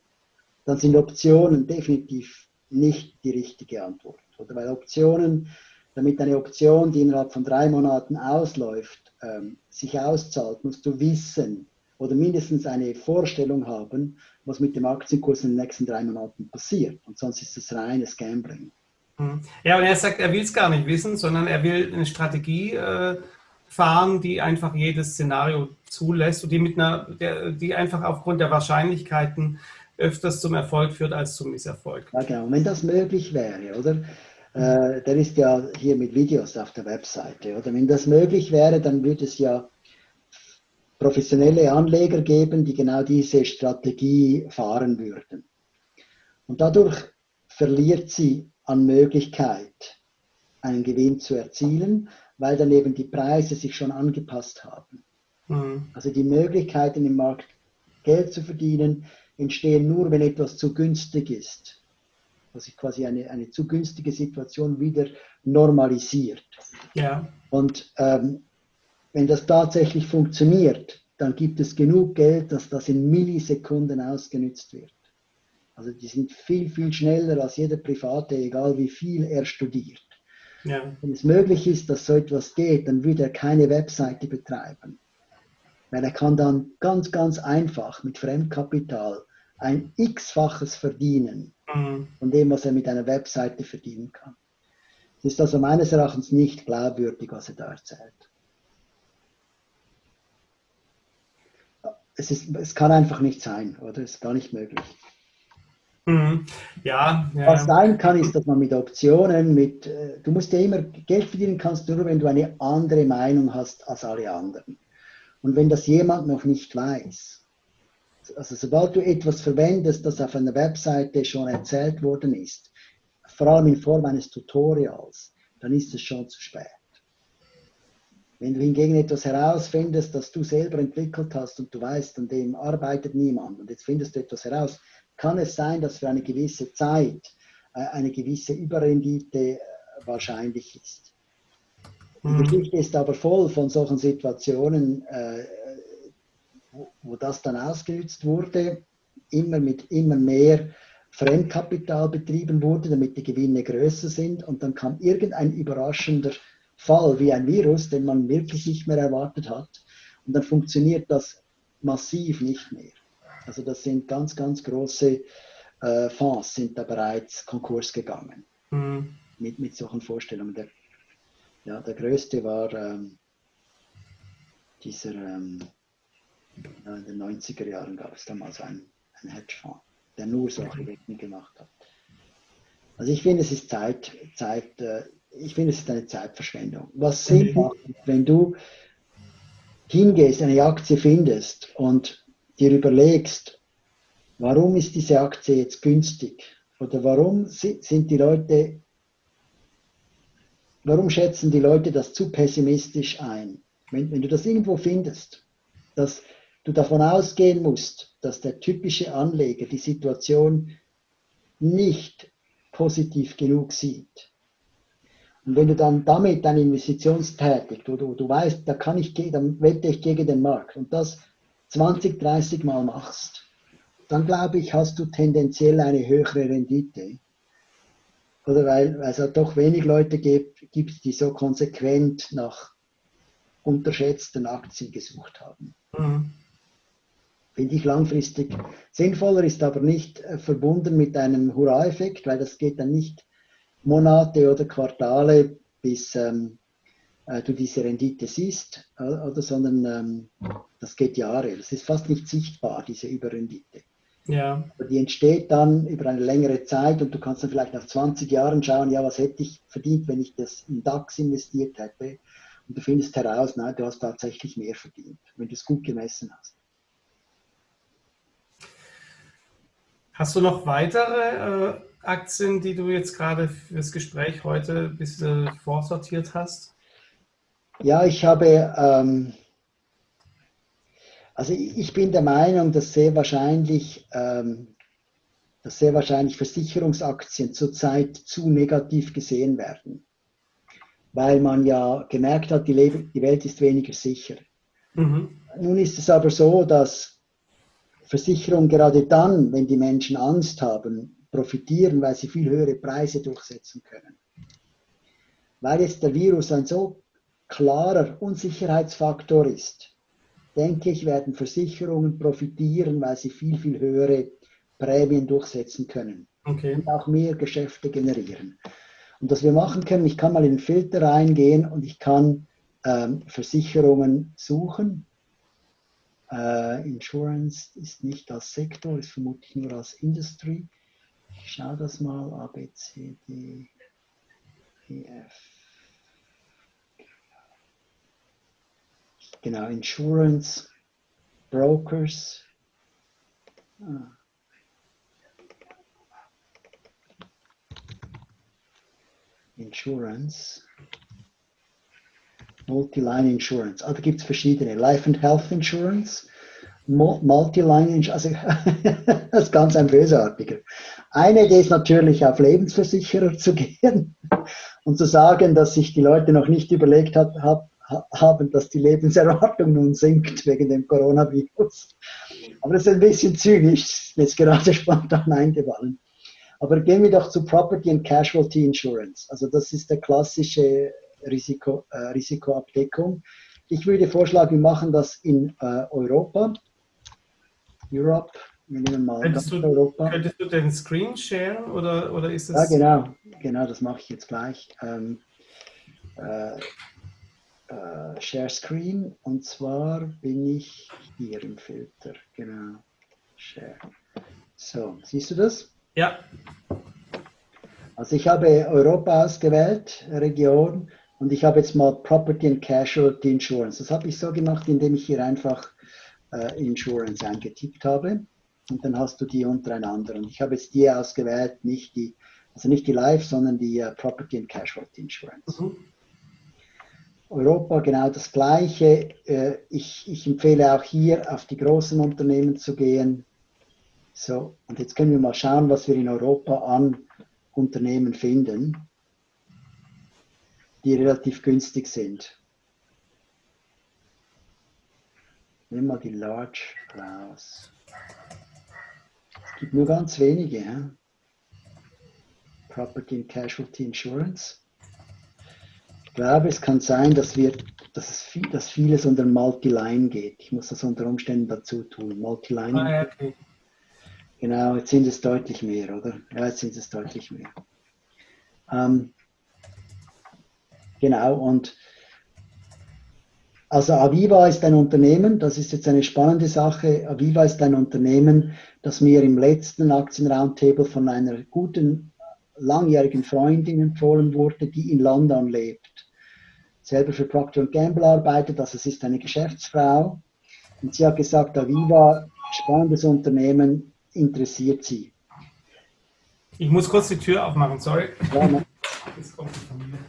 dann sind Optionen definitiv nicht die richtige Antwort. Oder weil Optionen, damit eine Option, die innerhalb von drei Monaten ausläuft, ähm, sich auszahlt, musst du wissen oder mindestens eine Vorstellung haben, was mit dem Aktienkurs in den nächsten drei Monaten passiert. Und sonst ist es reines Gambling. Hm. Ja, und er sagt, er will es gar nicht wissen, sondern er will eine Strategie äh, fahren, die einfach jedes Szenario zulässt und die, mit einer, der, die einfach aufgrund der Wahrscheinlichkeiten öfters zum Erfolg führt als zum Misserfolg. Ja, genau. Wenn das möglich wäre, oder? Äh, der ist ja hier mit Videos auf der Webseite, oder? Wenn das möglich wäre, dann würde es ja professionelle Anleger geben, die genau diese Strategie fahren würden. Und dadurch verliert sie an Möglichkeit, einen Gewinn zu erzielen, weil dann eben die Preise sich schon angepasst haben. Mhm. Also die Möglichkeiten im Markt Geld zu verdienen entstehen nur, wenn etwas zu günstig ist. Also quasi eine, eine zu günstige Situation wieder normalisiert. Ja. Und ähm, wenn das tatsächlich funktioniert, dann gibt es genug Geld, dass das in Millisekunden ausgenützt wird. Also die sind viel, viel schneller als jeder Private, egal wie viel er studiert. Ja. Wenn es möglich ist, dass so etwas geht, dann würde er keine Webseite betreiben. Weil er kann dann ganz, ganz einfach mit Fremdkapital ein x-faches verdienen mhm. von dem, was er mit einer Webseite verdienen kann. Es ist also meines Erachtens nicht glaubwürdig, was er da erzählt. Es, ist, es kann einfach nicht sein, oder? Es ist gar nicht möglich. Mhm. Ja, ja, Was sein kann, ist, dass man mit Optionen, mit, äh, du musst ja immer Geld verdienen kannst, nur wenn du eine andere Meinung hast als alle anderen. Und wenn das jemand noch nicht weiß, also sobald du etwas verwendest, das auf einer Webseite schon erzählt worden ist, vor allem in Form eines Tutorials, dann ist es schon zu spät. Wenn du hingegen etwas herausfindest, das du selber entwickelt hast und du weißt, an dem arbeitet niemand und jetzt findest du etwas heraus, kann es sein, dass für eine gewisse Zeit äh, eine gewisse Überrendite äh, wahrscheinlich ist. Die mhm. Geschichte ist aber voll von solchen Situationen, äh, wo, das dann ausgenutzt wurde, immer mit immer mehr Fremdkapital betrieben wurde, damit die Gewinne größer sind und dann kam irgendein überraschender Fall wie ein Virus, den man wirklich nicht mehr erwartet hat und dann funktioniert das massiv nicht mehr. Also das sind ganz, ganz große äh, Fonds sind da bereits Konkurs gegangen mhm. mit, mit solchen Vorstellungen. Der, ja, der größte war ähm, dieser, ähm, in den 90er Jahren gab es damals einen, einen Hedgefonds, der nur solche Wetten gemacht hat. Also ich finde, es ist Zeit, Zeit äh, ich finde, es ist eine Zeitverschwendung. Was Sinn mhm. macht, wenn du hingehst, eine Aktie findest und dir überlegst, warum ist diese Aktie jetzt günstig? Oder warum sind die Leute, warum schätzen die Leute das zu pessimistisch ein? Wenn, wenn du das irgendwo findest, dass du davon ausgehen musst, dass der typische Anleger die Situation nicht positiv genug sieht. Und wenn du dann damit deine Investitionstätig, wo du, du weißt, da kann ich, dann wette ich gegen den Markt und das 20, 30 Mal machst, dann glaube ich, hast du tendenziell eine höhere Rendite. Oder weil, weil es halt doch wenig Leute gibt, gibt, die so konsequent nach unterschätzten Aktien gesucht haben. Mhm. Finde ich langfristig sinnvoller, ist aber nicht äh, verbunden mit einem Hurra-Effekt, weil das geht dann nicht Monate oder Quartale, bis ähm, äh, du diese Rendite siehst, äh, oder, sondern ähm, das geht Jahre. Das ist fast nicht sichtbar, diese Überrendite. Ja. Aber die entsteht dann über eine längere Zeit und du kannst dann vielleicht nach 20 Jahren schauen, ja, was hätte ich verdient, wenn ich das in DAX investiert hätte. Und du findest heraus, nein, du hast tatsächlich mehr verdient, wenn du es gut gemessen hast. Hast du noch weitere äh, Aktien, die du jetzt gerade für das Gespräch heute ein bisschen vorsortiert hast? Ja, ich habe, ähm, also ich bin der Meinung, dass sehr wahrscheinlich, ähm, dass sehr wahrscheinlich Versicherungsaktien zurzeit zu negativ gesehen werden, weil man ja gemerkt hat, die, Le die Welt ist weniger sicher. Mhm. Nun ist es aber so, dass Versicherungen gerade dann, wenn die Menschen Angst haben, profitieren, weil sie viel höhere Preise durchsetzen können. Weil jetzt der Virus ein so klarer Unsicherheitsfaktor ist, denke ich, werden Versicherungen profitieren, weil sie viel, viel höhere Prämien durchsetzen können okay. und auch mehr Geschäfte generieren. Und was wir machen können, ich kann mal in den Filter reingehen und ich kann ähm, Versicherungen suchen. Äh, Insurance ist nicht als Sektor, ist vermutlich nur als Industry. Ich schaue das mal, A, B, C, D, E, F. Genau, Insurance, Brokers. Ah. Insurance. Multi-Line Insurance. Ah, da gibt es verschiedene. Life and Health Insurance. Multi-Line Insurance. Also, das ist ganz ein bösartiger. Eine ist natürlich, auf Lebensversicherer zu gehen und zu sagen, dass sich die Leute noch nicht überlegt hat, hat haben, dass die Lebenserwartung nun sinkt wegen dem Coronavirus. Aber das ist ein bisschen zynisch, jetzt gerade spontan eingefallen. Aber gehen wir doch zu Property and Casualty Insurance. Also das ist der klassische Risiko, äh, Risikoabdeckung. Ich würde vorschlagen, wir machen das in äh, Europa. Europe, mal könntest du. Könntest du den Screen sharen oder, oder ist das? Ja, genau, genau, das mache ich jetzt gleich. Ähm, äh, äh, Share Screen und zwar bin ich hier im Filter, genau. Share. So, siehst du das? Ja. Also ich habe Europa ausgewählt, Region, und ich habe jetzt mal Property and Casualty Insurance. Das habe ich so gemacht, indem ich hier einfach äh, Insurance eingetippt habe. Und dann hast du die untereinander. Und ich habe jetzt die ausgewählt, nicht die, also nicht die Life, sondern die uh, Property and Casualty Insurance. Mhm. Europa genau das Gleiche. Äh, ich, ich, empfehle auch hier auf die großen Unternehmen zu gehen. So, und jetzt können wir mal schauen, was wir in Europa an Unternehmen finden, die relativ günstig sind. Nehmen wir die Large raus. Gibt nur ganz wenige. Ja? Property and Casualty Insurance glaube, es kann sein, dass, wir, dass, es viel, dass vieles unter Multiline geht. Ich muss das unter Umständen dazu tun. Multiline. Ah, okay. Genau, jetzt sind es deutlich mehr, oder? Ja, jetzt sind es deutlich mehr. Ähm, genau, und also Aviva ist ein Unternehmen, das ist jetzt eine spannende Sache. Aviva ist ein Unternehmen, das mir im letzten Aktien-Roundtable von einer guten langjährigen Freundin empfohlen wurde, die in London lebt. Selber für Procter Gamble arbeitet, also sie ist eine Geschäftsfrau. Und sie hat gesagt, Aviva, spannendes Unternehmen, interessiert sie. Ich muss kurz die Tür aufmachen, sorry. Ja, ne? Jetzt kommt die Familie.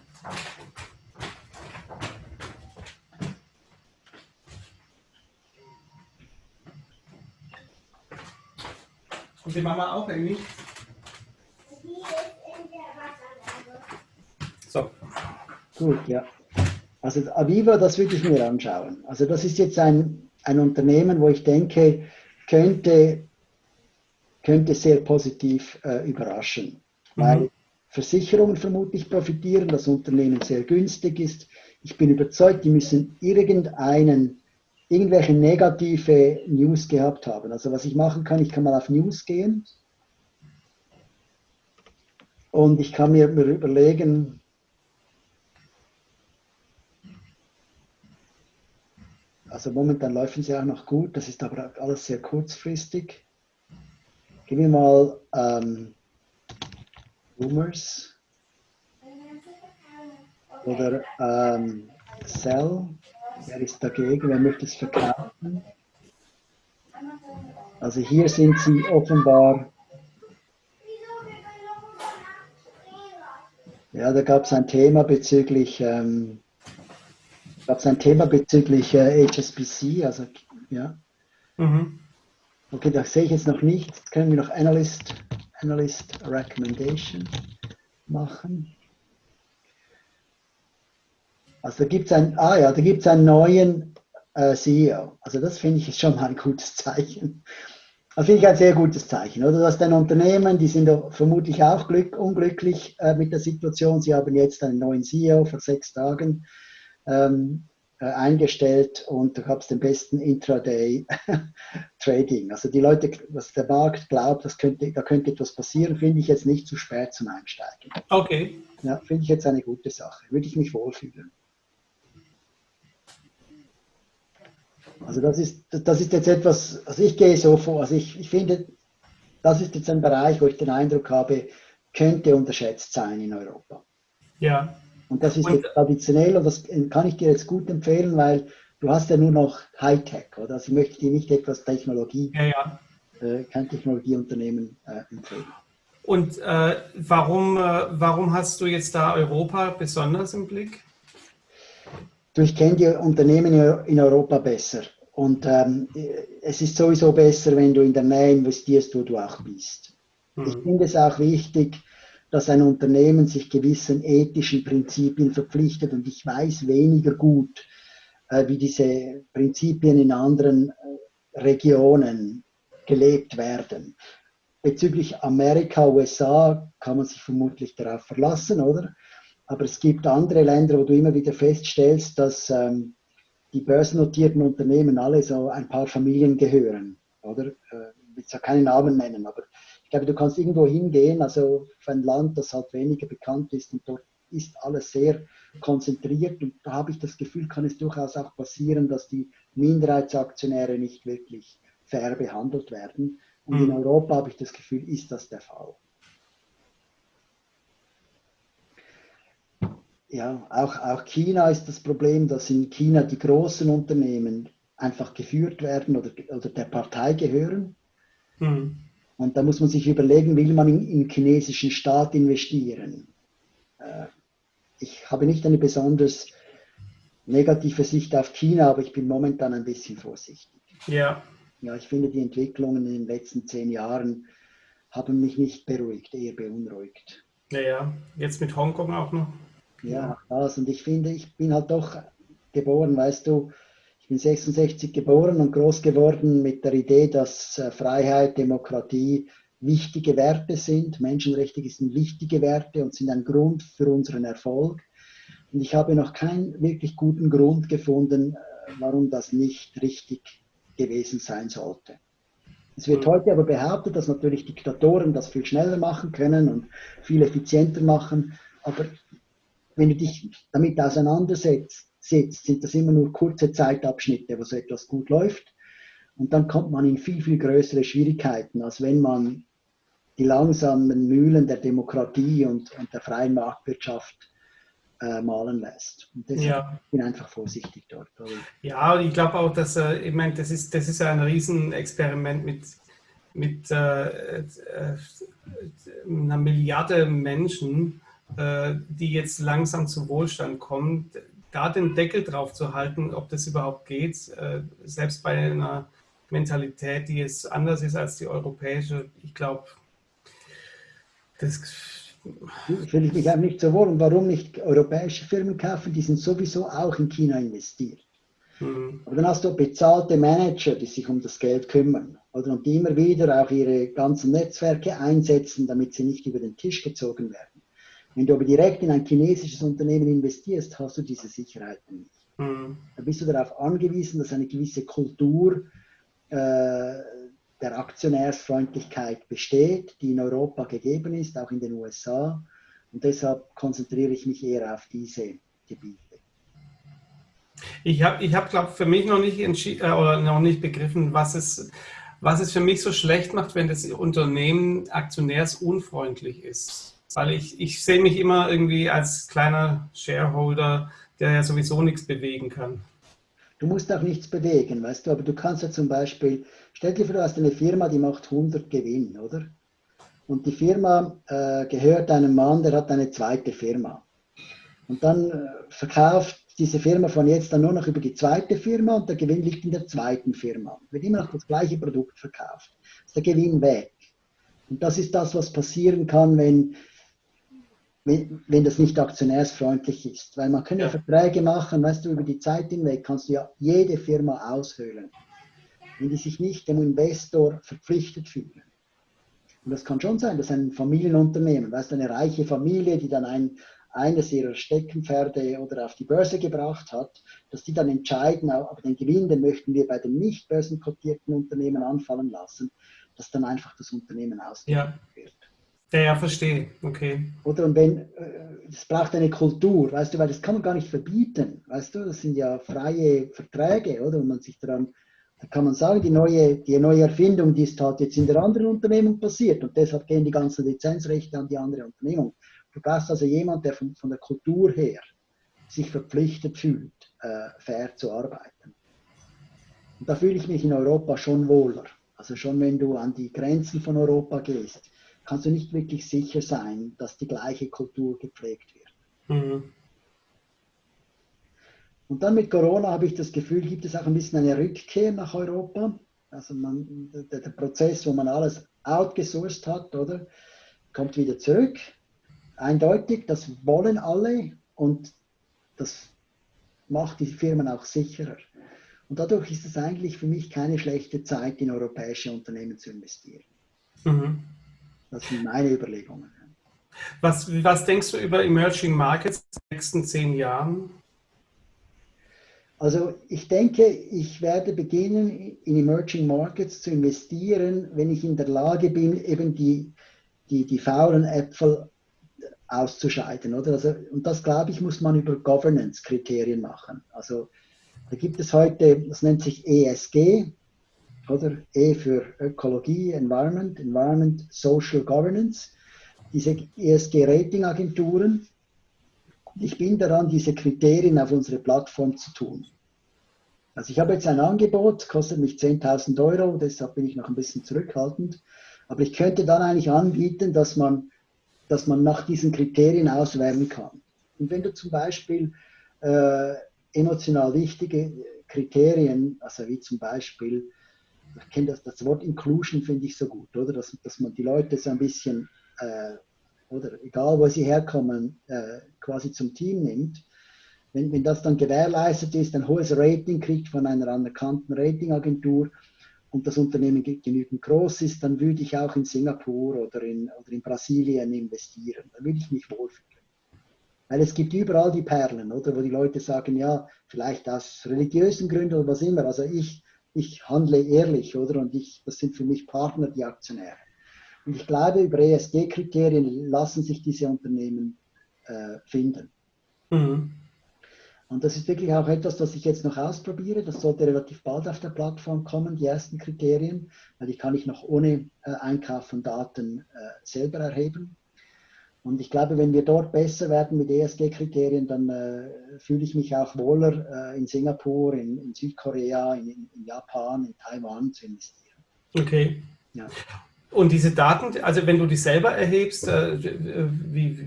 Und die Mama auch eigentlich? So. Gut, ja. Also Aviva, das würde ich mir anschauen. Also das ist jetzt ein, ein Unternehmen, wo ich denke, könnte, könnte sehr positiv äh, überraschen. Mhm. Weil Versicherungen vermutlich profitieren, das Unternehmen sehr günstig ist. Ich bin überzeugt, die müssen irgendeinen irgendwelche negative News gehabt haben. Also was ich machen kann, ich kann mal auf News gehen und ich kann mir, überlegen, also momentan laufen sie auch noch gut, das ist aber alles sehr kurzfristig. Gib mir mal ähm, Rumors oder ähm, Cell. Wer ist dagegen? Wer möchte es verkaufen? Also hier sind sie offenbar. Ja, da gab es ein Thema bezüglich, ähm, gab es ein Thema bezüglich äh, HSBC, also ja. Mhm. Okay, das sehe ich jetzt noch nicht. Jetzt können wir noch Analyst, Analyst Recommendation machen. Also da gibt es ein, ah ja, da einen neuen äh, CEO. Also das finde ich schon mal ein gutes Zeichen. Das finde ich ein sehr gutes Zeichen, oder? Dass dein Unternehmen, die sind vermutlich auch glück, unglücklich äh, mit der Situation. Sie haben jetzt einen neuen CEO vor sechs Tagen ähm, äh, eingestellt und da gab es den besten Intraday-Trading. Also die Leute, was der Markt glaubt, das könnte, da könnte etwas passieren, finde ich jetzt nicht zu spät zum Einsteigen. Okay. Ja, finde ich jetzt eine gute Sache. Würde ich mich wohlfühlen. Also das ist, das ist jetzt etwas, also ich gehe so vor, also ich, ich finde, das ist jetzt ein Bereich, wo ich den Eindruck habe, könnte unterschätzt sein in Europa. Ja. Und das ist und, jetzt traditionell und das kann ich dir jetzt gut empfehlen, weil du hast ja nur noch Hightech, oder? Also ich möchte dir nicht etwas Technologie, ja, ja. Äh, kein Technologieunternehmen äh, empfehlen. Und äh, warum, äh, warum hast du jetzt da Europa besonders im Blick? Du, ich kenne die Unternehmen in Europa besser. Und ähm, es ist sowieso besser, wenn du in der Nähe investierst, wo du auch bist. Mhm. Ich finde es auch wichtig, dass ein Unternehmen sich gewissen ethischen Prinzipien verpflichtet. Und ich weiß weniger gut, äh, wie diese Prinzipien in anderen äh, Regionen gelebt werden. Bezüglich Amerika, USA kann man sich vermutlich darauf verlassen, oder? Aber es gibt andere Länder, wo du immer wieder feststellst, dass ähm, die börsennotierten Unternehmen alle so ein paar Familien gehören. Oder? Äh, ich will ja keinen Namen nennen, aber ich glaube, du kannst irgendwo hingehen, also für ein Land, das halt weniger bekannt ist und dort ist alles sehr konzentriert und da habe ich das Gefühl, kann es durchaus auch passieren, dass die Minderheitsaktionäre nicht wirklich fair behandelt werden. Und in mhm. Europa habe ich das Gefühl, ist das der Fall. Ja, auch, auch China ist das Problem, dass in China die großen Unternehmen einfach geführt werden oder, oder der Partei gehören. Mhm. Und da muss man sich überlegen, will man in, im chinesischen Staat investieren? Äh, ich habe nicht eine besonders negative Sicht auf China, aber ich bin momentan ein bisschen vorsichtig. Ja. Ja, ich finde, die Entwicklungen in den letzten zehn Jahren haben mich nicht beruhigt, eher beunruhigt. Ja, ja. Jetzt mit Hongkong auch noch. Ja, das. Und ich finde, ich bin halt doch geboren, weißt du, ich bin 66 geboren und groß geworden mit der Idee, dass äh, Freiheit, Demokratie wichtige Werte sind. Menschenrechte sind wichtige Werte und sind ein Grund für unseren Erfolg. Und ich habe noch keinen wirklich guten Grund gefunden, äh, warum das nicht richtig gewesen sein sollte. Es wird heute aber behauptet, dass natürlich Diktatoren das viel schneller machen können und viel effizienter machen. Aber wenn du dich damit auseinandersetzt, sind das immer nur kurze Zeitabschnitte, wo so etwas gut läuft. Und dann kommt man in viel, viel größere Schwierigkeiten, als wenn man die langsamen Mühlen der Demokratie und, und der freien Marktwirtschaft äh, malen lässt. Und deshalb ja. bin ich einfach vorsichtig dort. Ja, ich glaube auch, dass äh, ich meine, das ist, das ist ein Riesenexperiment mit, mit äh, äh, einer Milliarde Menschen, die jetzt langsam zum Wohlstand kommen. Da den Deckel drauf zu halten, ob das überhaupt geht, äh, selbst bei einer Mentalität, die jetzt anders ist als die europäische, ich glaube, das fühle ich mich auch nicht so wohl. Und warum nicht europäische Firmen kaufen? Die sind sowieso auch in China investiert. Mhm. Aber dann hast du bezahlte Manager, die sich um das Geld kümmern. Oder und die immer wieder auch ihre ganzen Netzwerke einsetzen, damit sie nicht über den Tisch gezogen werden. Wenn du aber direkt in ein chinesisches Unternehmen investierst, hast du diese Sicherheit nicht. Mhm. Da bist du darauf angewiesen, dass eine gewisse Kultur äh, der Aktionärsfreundlichkeit besteht, die in Europa gegeben ist, auch in den USA. Und deshalb konzentriere ich mich eher auf diese Gebiete. Ich habe, ich hab, glaube für mich noch nicht entschieden äh, oder noch nicht begriffen, was es, was es für mich so schlecht macht, wenn das Unternehmen aktionärsunfreundlich ist. Weil ich, ich sehe mich immer irgendwie als kleiner Shareholder, der ja sowieso nichts bewegen kann. Du musst auch nichts bewegen, weißt du, aber du kannst ja zum Beispiel, stell dir vor, du hast eine Firma, die macht 100 Gewinn, oder? Und die Firma äh, gehört einem Mann, der hat eine zweite Firma. Und dann äh, verkauft diese Firma von jetzt dann nur noch über die zweite Firma und der Gewinn liegt in der zweiten Firma. Wird immer noch das gleiche Produkt verkauft. Ist der Gewinn weg. Und das ist das, was passieren kann, wenn wenn, wenn das nicht aktionärsfreundlich ist. Weil man kann ja. Verträge machen, weißt du, über die Zeit hinweg kannst du ja jede Firma aushöhlen, wenn die sich nicht dem Investor verpflichtet fühlen. Und das kann schon sein, dass ein Familienunternehmen, weißt du, eine reiche Familie, die dann ein, eines ihrer Steckenpferde oder auf die Börse gebracht hat, dass die dann entscheiden, aber den Gewinn, den möchten wir bei den nicht börsenkotierten Unternehmen anfallen lassen, dass dann einfach das Unternehmen ausgegeben ja. wird. Ja, ja, verstehe. Okay. Oder und wenn, es äh, braucht eine Kultur, weißt du, weil das kann man gar nicht verbieten, weißt du, das sind ja freie Verträge, oder? Und man sich daran, da kann man sagen, die neue, die neue Erfindung, die ist halt jetzt in der anderen Unternehmung passiert und deshalb gehen die ganzen Lizenzrechte an die andere Unternehmung. Du brauchst also jemanden, der von, von der Kultur her sich verpflichtet fühlt, äh, fair zu arbeiten. Und da fühle ich mich in Europa schon wohler. Also schon wenn du an die Grenzen von Europa gehst kannst du nicht wirklich sicher sein, dass die gleiche Kultur gepflegt wird. Mhm. Und dann mit Corona habe ich das Gefühl, gibt es auch ein bisschen eine Rückkehr nach Europa. Also man, der, der Prozess, wo man alles outgesourced hat, oder, kommt wieder zurück. Eindeutig, das wollen alle und das macht die Firmen auch sicherer. Und dadurch ist es eigentlich für mich keine schlechte Zeit, in europäische Unternehmen zu investieren. Mhm. Das sind meine Überlegungen. Was, was denkst du über Emerging Markets in den nächsten zehn Jahren? Also ich denke, ich werde beginnen, in Emerging Markets zu investieren, wenn ich in der Lage bin, eben die, die, die faulen Äpfel auszuscheiden. Oder? Also, und das, glaube ich, muss man über Governance-Kriterien machen. Also da gibt es heute, das nennt sich ESG, oder? E für Ökologie, Environment, Environment, Social Governance, diese ESG-Rating-Agenturen. Ich bin daran, diese Kriterien auf unsere Plattform zu tun. Also ich habe jetzt ein Angebot, kostet mich 10.000 Euro, deshalb bin ich noch ein bisschen zurückhaltend. Aber ich könnte dann eigentlich anbieten, dass man, dass man nach diesen Kriterien auswählen kann. Und wenn du zum Beispiel äh, emotional wichtige Kriterien, also wie zum Beispiel ich kenne das, das Wort Inclusion finde ich so gut, oder? Dass, dass man die Leute so ein bisschen, äh, oder egal wo sie herkommen, äh, quasi zum Team nimmt. Wenn, wenn das dann gewährleistet ist, ein hohes Rating kriegt von einer anerkannten Ratingagentur und das Unternehmen genügend groß ist, dann würde ich auch in Singapur oder in, oder in Brasilien investieren. Da würde ich mich wohlfühlen. Weil es gibt überall die Perlen, oder? Wo die Leute sagen, ja, vielleicht aus religiösen Gründen oder was immer. Also ich ich handle ehrlich, oder? Und ich, das sind für mich Partner, die Aktionäre. Und ich glaube, über ESG-Kriterien lassen sich diese Unternehmen äh, finden. Mhm. Und das ist wirklich auch etwas, das ich jetzt noch ausprobiere. Das sollte relativ bald auf der Plattform kommen, die ersten Kriterien, weil die kann ich noch ohne äh, Einkauf von Daten äh, selber erheben. Und ich glaube, wenn wir dort besser werden mit ESG-Kriterien, dann äh, fühle ich mich auch wohler, äh, in Singapur, in, in Südkorea, in, in, Japan, in Taiwan zu investieren. Okay. Ja. Und diese Daten, also wenn du die selber erhebst, äh, wie,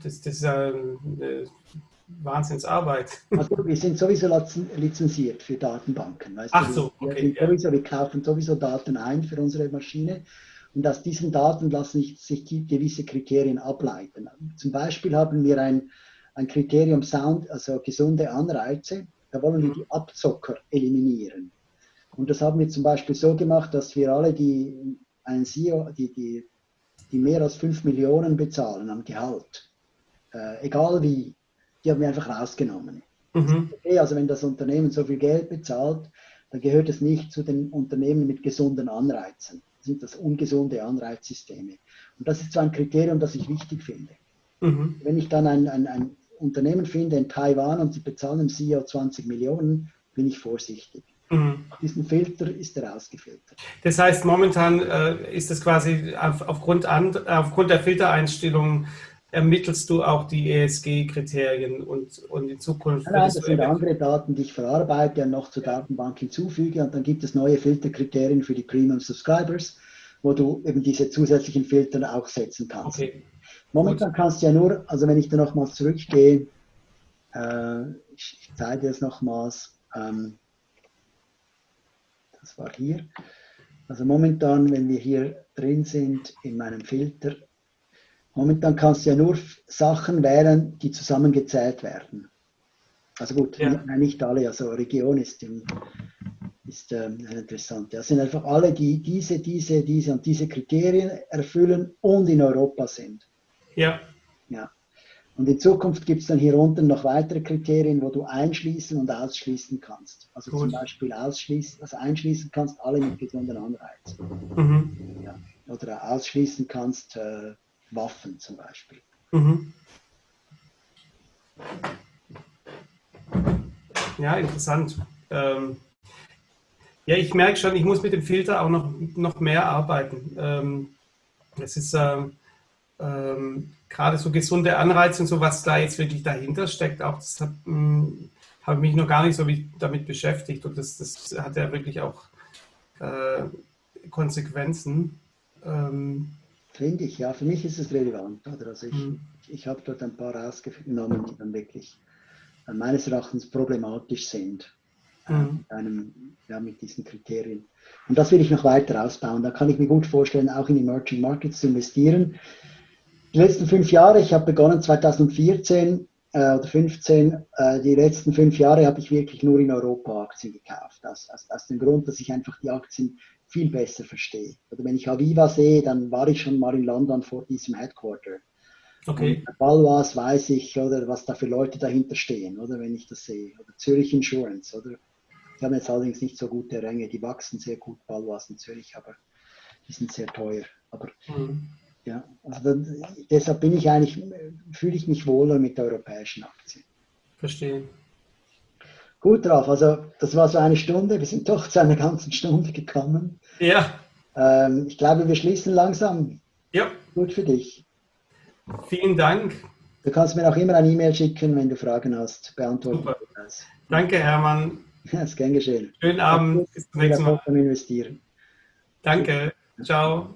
das, das ist ja eine Wahnsinnsarbeit. Also wir sind sowieso lizenziert für Datenbanken. Weißt Ach so, okay. Wir, sowieso, wir kaufen sowieso Daten ein für unsere Maschine und aus diesen Daten lassen sich gewisse Kriterien ableiten. Zum Beispiel haben wir ein, ein Kriterium Sound, also gesunde Anreize. Da wollen wir die Abzocker eliminieren. Und das haben wir zum Beispiel so gemacht, dass wir alle, die einen CEO, die, die, die mehr als 5 Millionen bezahlen am Gehalt, äh, egal wie, die haben wir einfach rausgenommen. Mhm. Okay, also wenn das Unternehmen so viel Geld bezahlt, dann gehört es nicht zu den Unternehmen mit gesunden Anreizen sind das ungesunde Anreizsysteme. Und das ist so ein Kriterium, das ich wichtig finde. Mhm. Wenn ich dann ein, ein, ein, Unternehmen finde in Taiwan und sie bezahlen dem CEO 20 Millionen, bin ich vorsichtig. Mhm. Diesen Filter ist er ausgefiltert. Das heißt, momentan äh, ist es quasi auf, aufgrund, an, aufgrund der Filtereinstellungen ermittelst du auch die ESG-Kriterien und, und in Zukunft. Nein, das sind andere Daten, die ich verarbeite und noch zur Datenbank hinzufüge. Und dann gibt es neue Filterkriterien für die Premium Subscribers, wo du eben diese zusätzlichen Filter auch setzen kannst. Okay. Momentan Gut. kannst du ja nur, also wenn ich da nochmals zurückgehe, äh, ich, ich zeige es nochmals, ähm, das war hier. Also momentan, wenn wir hier drin sind in meinem Filter, Momentan kannst du ja nur Sachen wählen, die zusammengezählt werden. Also gut, ja. nicht, nicht alle, also Region ist, ist ähm, interessant. Das sind einfach alle, die diese, diese, diese und diese Kriterien erfüllen und in Europa sind. Ja. ja. Und in Zukunft gibt es dann hier unten noch weitere Kriterien, wo du einschließen und ausschließen kannst. Also Gut. zum Beispiel ausschließen, also einschließen kannst alle mit gesunden Anreizen. Mhm. Ja. Oder ausschließen kannst äh, Waffen zum Beispiel. Mhm. Ja, interessant. Ähm, ja, ich merke schon, ich muss mit dem Filter auch noch, noch mehr arbeiten. Ähm, es ist ähm, ähm gerade so gesunde Anreize und so, was da jetzt wirklich dahinter steckt, auch das habe hm, hab mich noch gar nicht so damit beschäftigt und das, das hat ja wirklich auch äh, Konsequenzen. Ähm, Finde ich, ja. Für mich ist es relevant. Oder? Also ich, mhm. ich habe dort ein paar rausgenommen, die dann wirklich äh, meines Erachtens problematisch sind. Äh, mhm. mit, einem, ja, mit diesen Kriterien. Und das will ich noch weiter ausbauen. Da kann ich mir gut vorstellen, auch in Emerging Markets zu investieren. Die letzten fünf Jahre, ich habe begonnen 2014 äh, oder 15, äh, die letzten fünf Jahre habe ich wirklich nur in Europa Aktien gekauft. Aus, aus, aus dem Grund, dass ich einfach die Aktien viel besser verstehe. Oder wenn ich Aviva sehe, dann war ich schon mal in London vor diesem Headquarter. Okay. Und Balwas weiß ich, oder was da für Leute dahinter stehen, oder wenn ich das sehe. Oder Zürich Insurance, oder? Die haben jetzt allerdings nicht so gute Ränge, die wachsen sehr gut, Balwas in Zürich, aber die sind sehr teuer. Aber mhm. ja, also dann, deshalb bin ich eigentlich, fühle ich mich wohler mit europäischen Aktien. Verstehe. Gut drauf, also das war so eine Stunde, wir sind doch zu einer ganzen Stunde gekommen. Ja. Ähm, ich glaube, wir schließen langsam. Ja. Gut für dich. Vielen Dank. Du kannst mir auch immer eine E-Mail schicken, wenn du Fragen hast. Beantworten Super. das. Danke, Hermann. Ja, ist gern geschehen. Schönen Abend. Bis zum nächsten Mal. Investieren. Danke. Ciao.